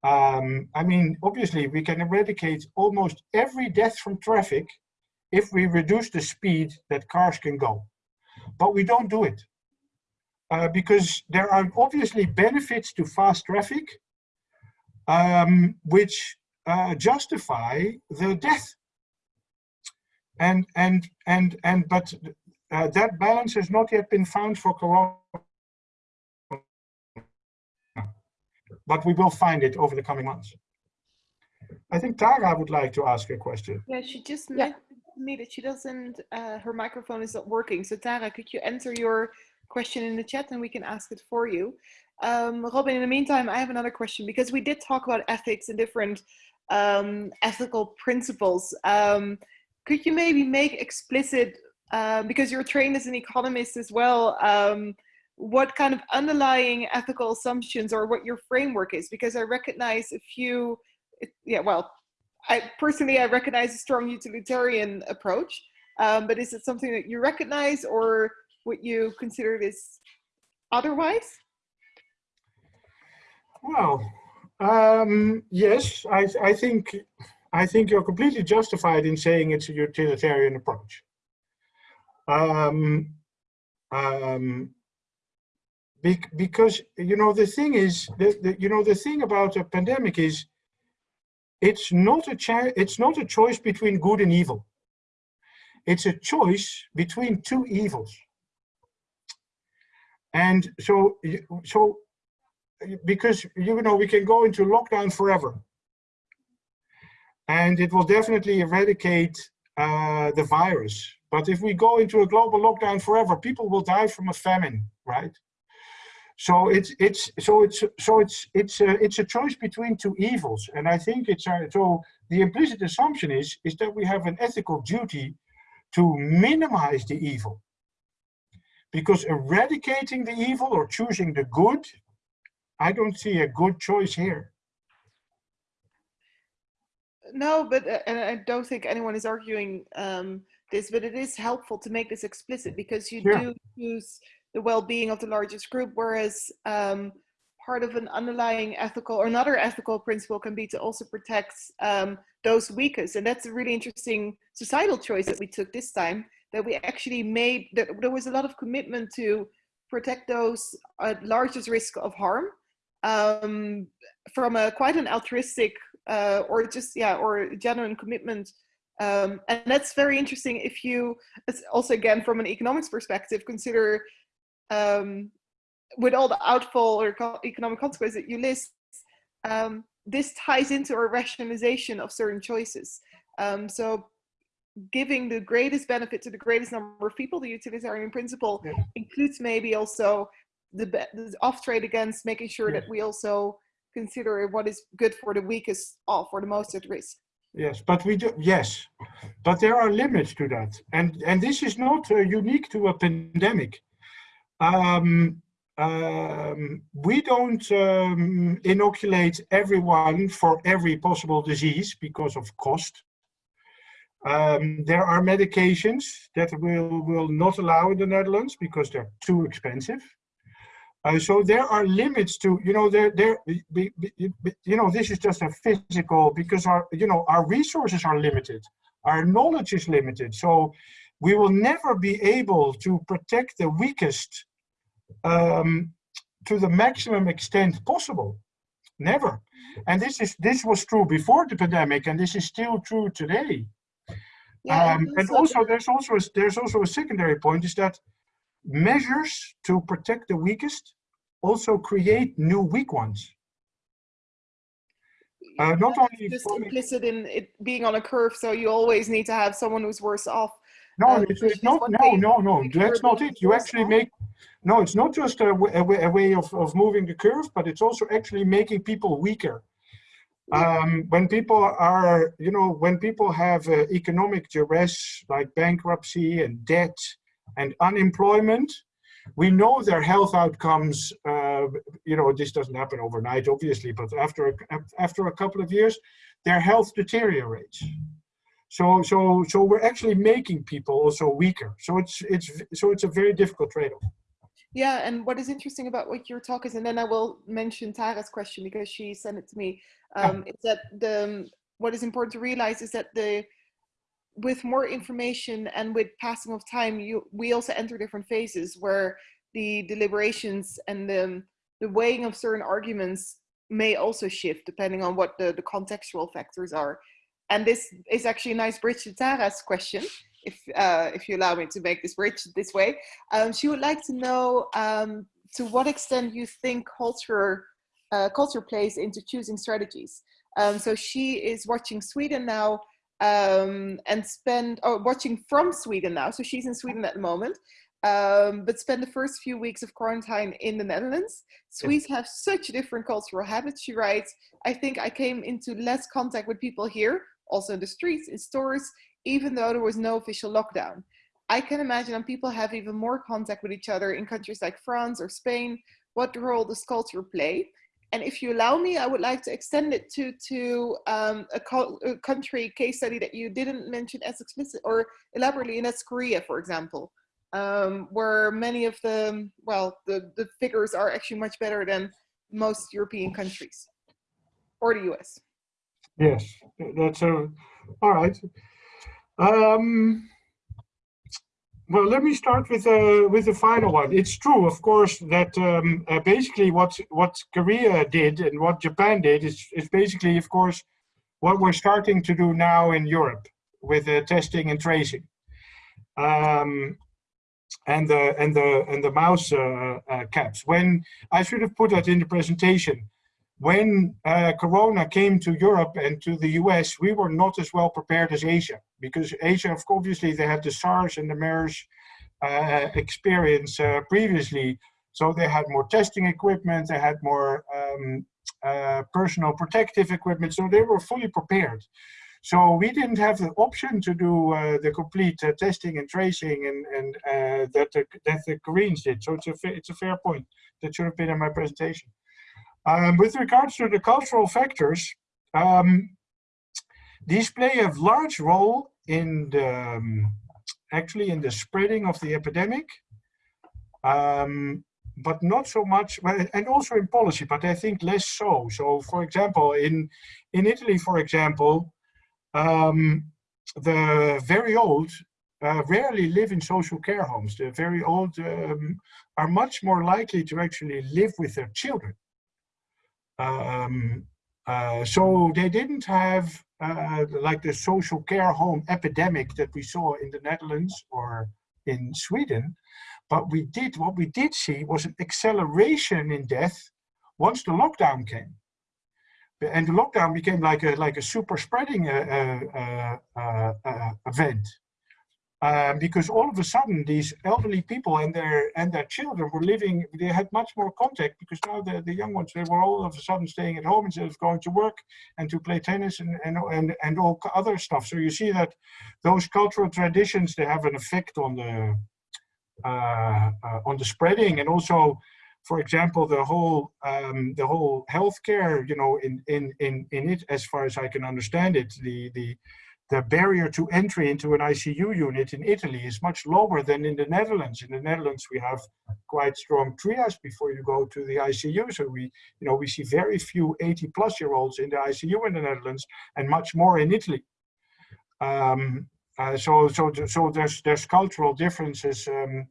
Um, I mean, obviously, we can eradicate almost every death from traffic if we reduce the speed that cars can go. But we don't do it. Uh, because there are obviously benefits to fast traffic, um, which uh, justify the death and and and and but uh, that balance has not yet been found for corona. But we will find it over the coming months. I think tara would like to ask a question. Yeah she just Yeah. mentioned to me that she doesn't uh, her microphone is not working. So tara could you enter your question in the chat and we can ask it for you? Um, robin in the meantime i have another question because we did talk about ethics and different um, ethical principles. Um, could you maybe make explicit, uh, because you're trained as an economist as well, um, what kind of underlying ethical assumptions or what your framework is? Because I recognize a few, yeah, well, I personally, I recognize a strong utilitarian approach, um, but is it something that you recognize or what you consider is otherwise? well um, yes I, I think I think you're completely justified in saying it's a utilitarian approach. Um, um, because you know the thing is the, you know the thing about a pandemic is it's not a it's not a choice between good and evil. It's a choice between two evils. And so so because you know we can go into lockdown forever and it will definitely eradicate uh, the virus. But if we go into a global lockdown forever, people will die from a famine, right? So it's it's so it's so it's it's a, it's a choice between two evils, and I think it's a, so the implicit assumption is is that we have an ethical duty to minimize the evil. Because eradicating the evil or choosing the good, I don't see a good choice here. No, but uh, and I don't think anyone is arguing um, this, but it is helpful to make this explicit because you do choose the well-being of the largest group, whereas um, part of an underlying ethical or another ethical principle can be to also protect um, those weakest, and that's a really interesting societal choice that we took this time. That we actually made that there was a lot of commitment to protect those at largest risk of harm um, from a quite an altruistic uh, or just yeah or genuine commitment um, and that's very interesting if you also again from an economics perspective consider um, with all the outfall or co- economic consequences that you list um, this ties into a rationalization of certain choices um, so giving the greatest benefit to the greatest number of people the utilitarian principle Yeah. includes maybe also the, the off trade against making sure Yeah. that we also consider what is good for the weakest off or the most at risk Yes, but we do, yes, but there are limits to that. And, and this is not uh, unique to a pandemic. Um, um, we don't um, inoculate everyone for every possible disease because of cost. Um, there are medications that will, will not allow in the Netherlands because they're too expensive. Uh, so there are limits to, you know, there, there, be- be- be- you know, this is just a physical because our, you know, our resources are limited, our knowledge is limited. So we will never be able to protect the weakest um, to the maximum extent possible. Never. And this is this was true before the pandemic, and this is still true today. Yeah, Um, and also, there's also a, there's also a secondary point is that measures to protect the weakest also create new weak ones. Uh, not only just implicit in it being on a curve, so you always need to have someone who's worse off. no, um, it's, it's not. No, no, no. That's not it. You actually off. make. No, it's not just a, a, way, a way of, of moving the curve, but it's also actually making people weaker. Um, when people are, you know, when people have uh, economic duress like bankruptcy and debt and unemployment, we know their health outcomes. Uh, you know, this doesn't happen overnight, obviously, but after a, after a couple of years, their health deteriorates. So, so, so we're actually making people also weaker. So it's it's so it's a very difficult trade-off. Yeah, and what is interesting about what your talk is, and then I will mention Tara's question because she sent it to me, um, is that the what is important to realize is that the with more information and with passing of time, you we also enter different phases where the deliberations and the the weighing of certain arguments may also shift depending on what the, the contextual factors are. And this is actually a nice bridge to Tara's question, if uh, if you allow me to make this bridge this way. Um, she would like to know um, to what extent you think culture uh, culture plays into choosing strategies. Um, so she is watching Sweden now um, and spend or watching from Sweden now. So she's in Sweden at the moment, um, but spend the first few weeks of quarantine in the Netherlands. Swedes have such different cultural habits. She writes, I think I came into less contact with people here, also in the streets, in stores, even though there was no official lockdown. I can imagine people have even more contact with each other in countries like France or Spain. What role does culture play? And if you allow me, I would like to extend it to to um, a, a country case study that you didn't mention as explicit or elaborately, and that's Korea, for example, um, where many of the well, the the figures are actually much better than most European countries or the US. Yes, that's a, all right. Um, well, let me start with uh, with the final one. It's true, of course, that um, uh, basically what what Korea did and what Japan did is is basically, of course, what we're starting to do now in Europe with uh, testing and tracing, um, and the and the and the mouse uh, uh, caps. When I should have put that in the presentation when uh, Corona came to Europe and to the US, we were not as well prepared as Asia because Asia, obviously, they had the SARS and the MERS uh, experience uh, previously. So they had more testing equipment, they had more um, uh, personal protective equipment, so they were fully prepared. So we didn't have the option to do uh, the complete uh, testing and tracing and, and that, the, that the Koreans did. So it's a, it's a fair point. That should have been in my presentation. Um, with regards to the cultural factors, um, these play a large role in the, um, actually in the spreading of the epidemic, um, but not so much, well, and also in policy, but I think less so. So for example, in, in Italy, for example, um, the very old uh, rarely live in social care homes. The very old um, are much more likely to actually live with their children. Um, uh, so they didn't have uh, like the social care home epidemic that we saw in the Netherlands or in Sweden. But we did, what we did see was an acceleration in death once the lockdown came. And the lockdown became like a, like a super spreading uh, uh, uh, uh event. Um, because all of a sudden these elderly people and their and their children were living they had much more contact because now the, the young ones they were all of a sudden staying at home instead of going to work and to play tennis and and and, and all other stuff. So you see that those cultural traditions they have an effect on the uh, uh, on the spreading and also for example the whole um, the whole healthcare you know in in in in it as far as i can understand it the the the barrier to entry into an ICU unit in Italy is much lower than in the Netherlands. In the Netherlands, we have quite strong triage before you go to the ICU. So we, you know, we see very few 80 plus year olds in the ICU in the Netherlands and much more in Italy. Um, uh, so, so, so there's, there's cultural differences um,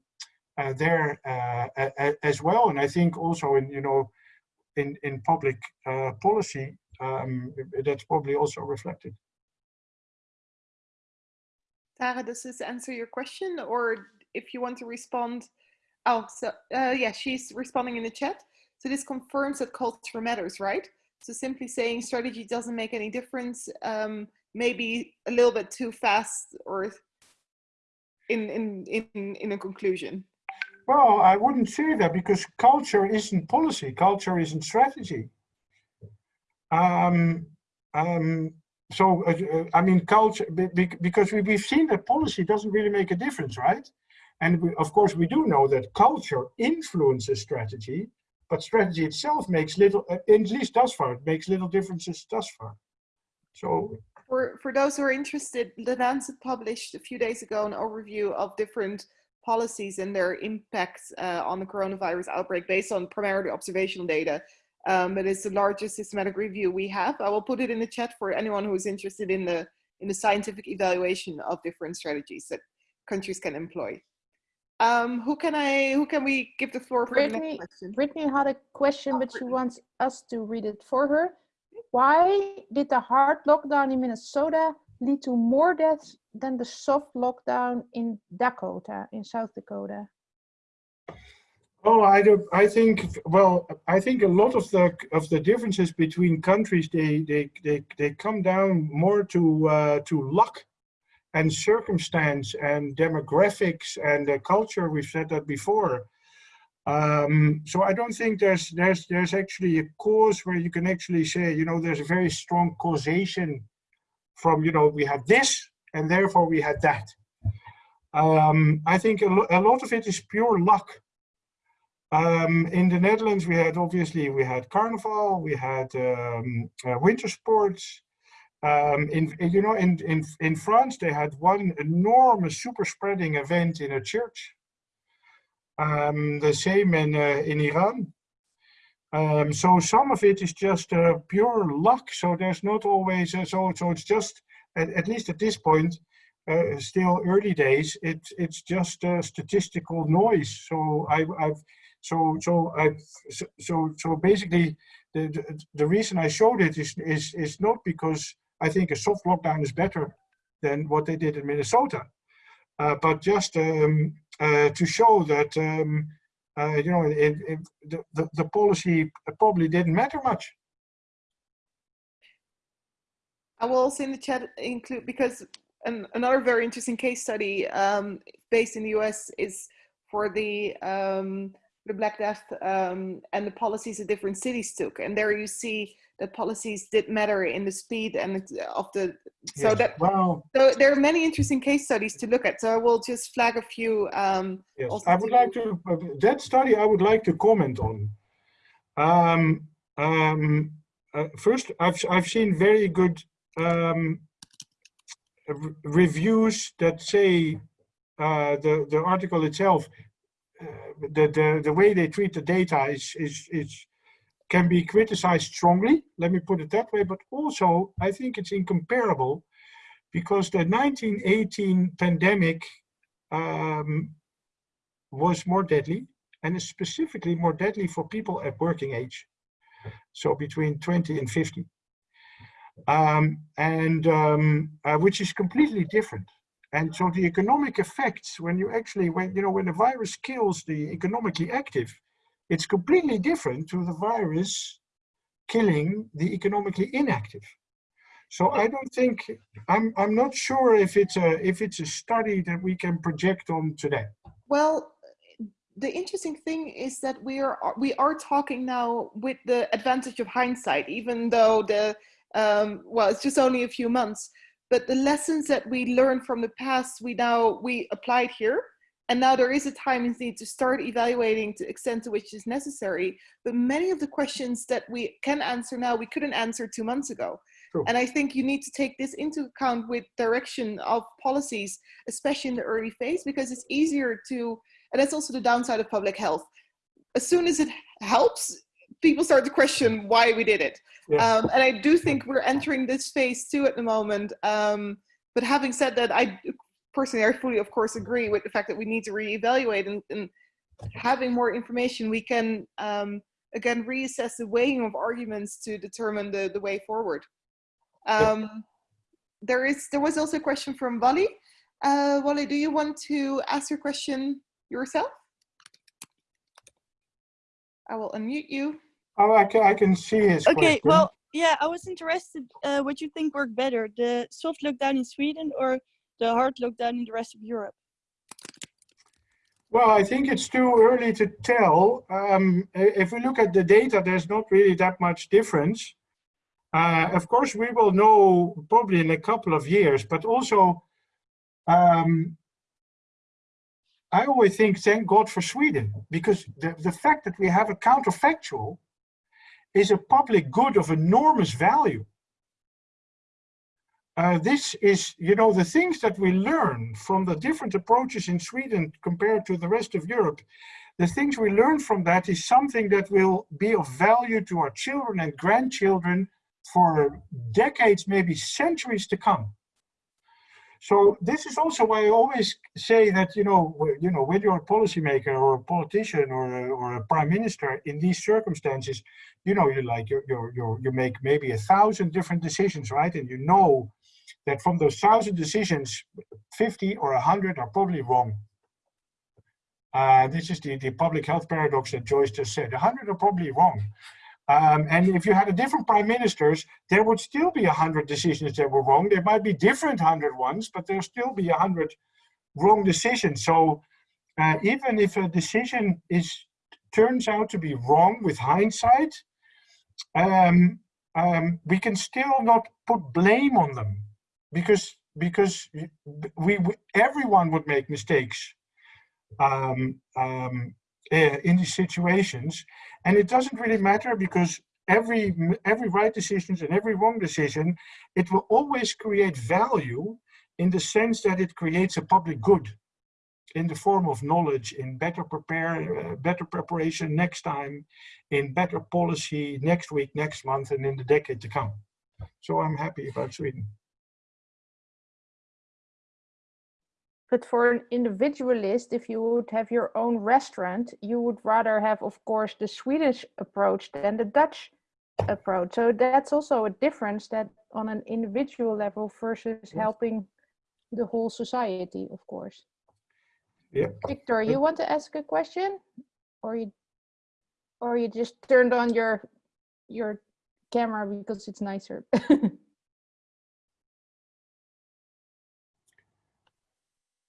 uh, there uh, as well. And I think also in, you know, in, in public uh, policy, um, that's probably also reflected. Tara, does this answer your question? Or if you want to respond, oh, so uh, yeah, she's responding in the chat. So this confirms that culture matters, right? So simply saying strategy doesn't make any difference, um, maybe a little bit too fast or in, in, in, in a conclusion. Well, I wouldn't say that because culture isn't policy, culture isn't strategy. Um, um, so uh, uh, I mean, culture because we, we've seen that policy doesn't really make a difference, right? And we, of course, we do know that culture influences strategy, but strategy itself makes little, uh, at least thus far, it makes little differences thus far. So for for those who are interested, the Lancet published a few days ago an overview of different policies and their impacts uh, on the coronavirus outbreak based on primarily observational data um, but it's the largest systematic review we have. I will put it in the chat for anyone who is interested in the in the scientific evaluation of different strategies that countries can employ. Um, who can I? Who can we give the floor for Brittany, the next question? Brittany had a question, but she wants us to read it for her. Why did the hard lockdown in Minnesota lead to more deaths than the soft lockdown in Dakota, in South Dakota? Oh, I do. I think. Well, I think a lot of the of the differences between countries they they they they come down more to uh, to luck, and circumstance and demographics and uh, culture. We've said that before. Um, so I don't think there's there's there's actually a cause where you can actually say you know there's a very strong causation from you know we had this and therefore we had that. Um, I think a, lo a lot of it is pure luck um, in the Netherlands, we had obviously we had carnival, we had um, uh, winter sports. Um, in you know in in in France, they had one enormous super spreading event in a church. Um, the same in uh, in Iran. Um, so some of it is just uh, pure luck. So there's not always uh, so so it's just at, at least at this point. Uh, still early days, it's it's just statistical noise. So I, I've so so I so so basically the, the, the reason I showed it is is is not because I think a soft lockdown is better than what they did in Minnesota, uh, but just um, uh, to show that um, uh, you know it, it, the, the the policy probably didn't matter much. I will also in the chat include because an, another very interesting case study um, based in the US is for the um, the Black Death um, and the policies that different cities took. And there you see that policies did matter in the speed and of the, so Yes. that, Well, so there are many interesting case studies to look at. So I will just flag a few. Um, yes, I would to- like to, uh, that study I would like to comment on. Um, um, uh, first, I've, I've seen very good um, reviews that say uh, the, the article itself, the, the, the way they treat the data is, is, is, can be criticized strongly, let me put it that way, but also I think it's incomparable because the 1918 pandemic um, was more deadly and is specifically more deadly for people at working age. So between 20 and 50. Um, and um, uh, which is completely different. And so the economic effects, when you actually, when you know, when the virus kills the economically active, it's completely different to the virus killing the economically inactive. So I don't think I'm I'm not sure if it's a if it's a study that we can project on today. Well, the interesting thing is that we are we are talking now with the advantage of hindsight, even though the um, well, it's just only a few months. But the lessons that we learned from the past, we now we applied here, and now there is a time indeed to start evaluating to extent to which is necessary. But many of the questions that we can answer now, we couldn't answer two months ago. True. And I think you need to take this into account with direction of policies, especially in the early phase, because it's easier to and that's also the downside of public health. As soon as it helps, people start to question why we did it. Yes. Um, and I do think we're entering this phase too at the moment. Um, but having said that, I personally, I fully, of course, agree with the fact that we need to reevaluate and, and having more information, we can um, again reassess the weighing of arguments to determine the, the way forward. Um, there is there was also a question from Wally. Uh, Wally, do you want to ask your question yourself? I will unmute you. Oh, I can, I can see his Okay, question. well, yeah, I was interested uh, what you think worked better, the soft lockdown in Sweden or the hard lockdown in the rest of Europe? Well, I think it's too early to tell. Um, if we look at the data, there's not really that much difference. Uh, of course, we will know probably in a couple of years, but also, um, I always think, thank God for Sweden, because the, the fact that we have a counterfactual is a public good of enormous value. Uh, this is, you know, the things that we learn from the different approaches in Sweden compared to the rest of Europe, the things we learn from that is something that will be of value to our children and grandchildren for decades, maybe centuries to come. So this is also why I always say that, you know, you know, when you're a policymaker or a politician or a, or a prime minister in these circumstances, you know, you like, you you you make maybe a thousand different decisions, right? And you know that from those thousand decisions, 50 or a 100 are probably wrong. Uh, this is the, the public health paradox that Joyce just said. A 100 are probably wrong. Um, and if you had a different prime ministers, there would still be a 100 decisions that were wrong. There might be different 100 ones, but there'll still be a 100 wrong decisions. So uh, even if a decision is turns out to be wrong with hindsight, um, um, we can still not put blame on them because because we, we everyone would make mistakes um, um, eh, in these situations, and it doesn't really matter because every every right decisions and every wrong decision, it will always create value in the sense that it creates a public good in the form of knowledge, in better prepare, uh, better preparation next time, in better policy next week, next month, and in the decade to come. So I'm happy about Sweden. But for an individualist, if you would have your own restaurant, you would rather have, of course, the Swedish approach than the Dutch approach. So that's also a difference that on an individual level versus helping the whole society, of course. Yeah. Victor, you want to ask a question? Or you or you just turned on your your camera because it's nicer.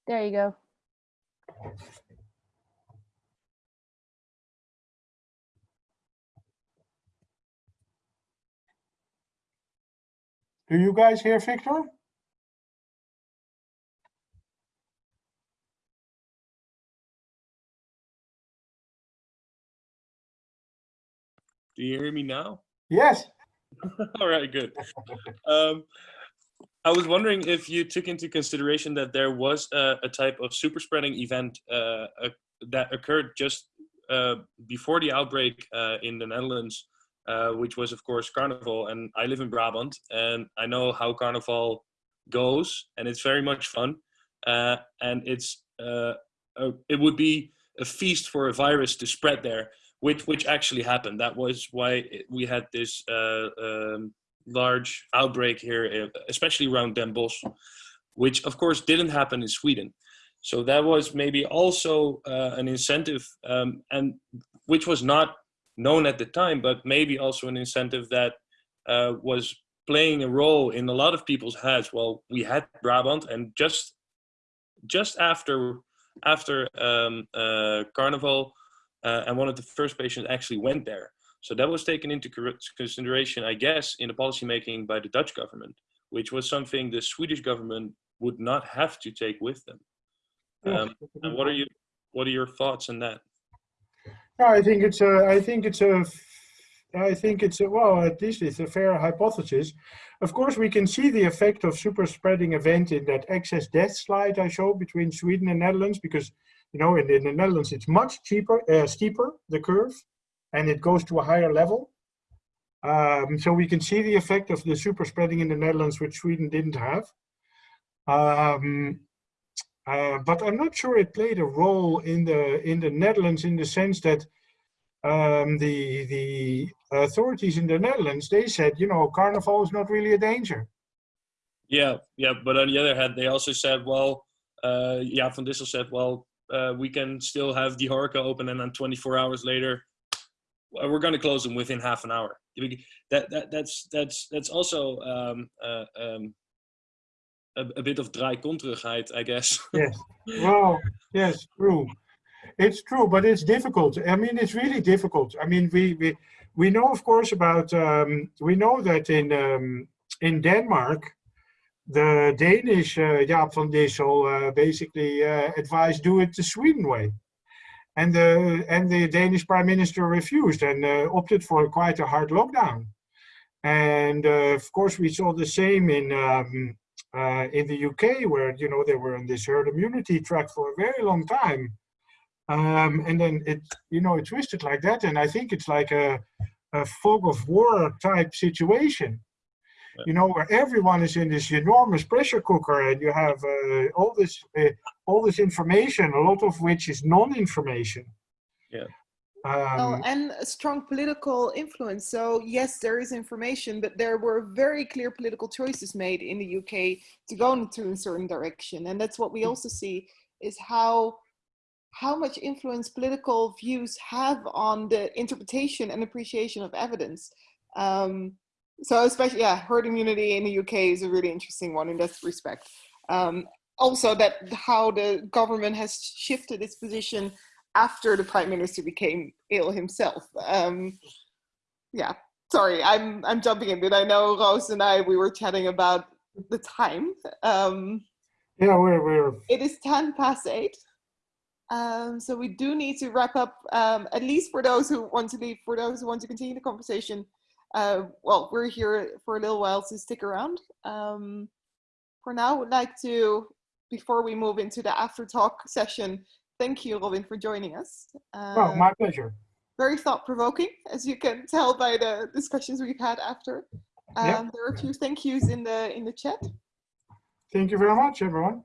There you go. Do you guys hear Victor? Do you hear me now? Yes. All right, good. Um, I was wondering if you took into consideration that there was a, a type of super spreading event uh, uh, that occurred just uh, before the outbreak uh, in the Netherlands, uh, which was of course Carnival. And I live in Brabant, and I know how Carnival goes, and it's very much fun. And it's a, it would be a feast for a virus to spread there which which actually happened. That was why we had this um, large outbreak here, especially around Den Bosch, which of course didn't happen in Sweden. So that was maybe also uh, an incentive, um, and which was not known at the time, but maybe also an incentive that uh, was playing a role in a lot of people's heads. Well, we had Brabant, and just just after after um, uh, Carnival, uh, and one of the first patients actually went there. So that was taken into consideration, I guess, in the policy making by the Dutch government, which was something the Swedish government would not have to take with them. Um, and what are you, what are your thoughts on that? No, I think it's a, I think it's a, I think it's a, well, at least it's a fair hypothesis. Of course, we can see the effect of super spreading event in that excess death slide I showed between Sweden and Netherlands, because you know, in, in the Netherlands, it's much cheaper, uh, steeper, the curve, and it goes to a higher level. Um, so we can see the effect of the super spreading in the Netherlands, which Sweden didn't have. Um, uh, but I'm not sure it played a role in the in the Netherlands in the sense that um, the the authorities in the Netherlands they said, you know, carnival is not really a danger. Yeah, yeah, but on the other hand, they also said, well, uh, yeah, Van Dissel said, well, uh, we can still have the Horeca open and then 24 hours later, we're going to close them within half an hour. That, that that's that's that's also um, uh, um, a, a, bit of dry draaikonterigheid, I guess. yes. Well, yes, true. It's true, but it's difficult. I mean, it's really difficult. I mean, we we we know, of course, about um, we know that in um, in Denmark, the Danish uh, Jaap van Dissel uh, basically uh, advised do it the Sweden way. And the, and the Danish prime minister refused and uh, opted for quite a hard lockdown. And uh, of course, we saw the same in, um, uh, in the UK where, you know, they were in this herd immunity track for a very long time. Um, and then it, you know, it twisted like that. And I think it's like a, a fog of war type situation you know, where everyone is in this enormous pressure cooker and you have uh, all this uh, all this information, a lot of which is non-information. Yeah. Um, oh, and a strong political influence. So yes, there is information, but there were very clear political choices made in the UK to go into a certain direction. And that's what we also see is how how much influence political views have on the interpretation and appreciation of evidence. Um, so especially, yeah, herd immunity in the UK is a really interesting one in that respect. Um, also that how the government has shifted its position after the prime minister became ill himself. Um, yeah, sorry, I'm I'm jumping in, but I know Roos and I we were chatting about the time. Um, yeah, we're we're. It is ten past eight, um, so we do need to wrap up. Um, at least for those who want to leave, for those who want to continue the conversation, uh, well, we're here for a little while, so stick around. Um, for now, I would like to, before we move into the after talk session, thank you, Robin, for joining us. Uh, oh, my pleasure. Very thought provoking, as you can tell by the discussions we've had after. Um, yep. There are a few thank yous in the in the chat. Thank you very much, everyone.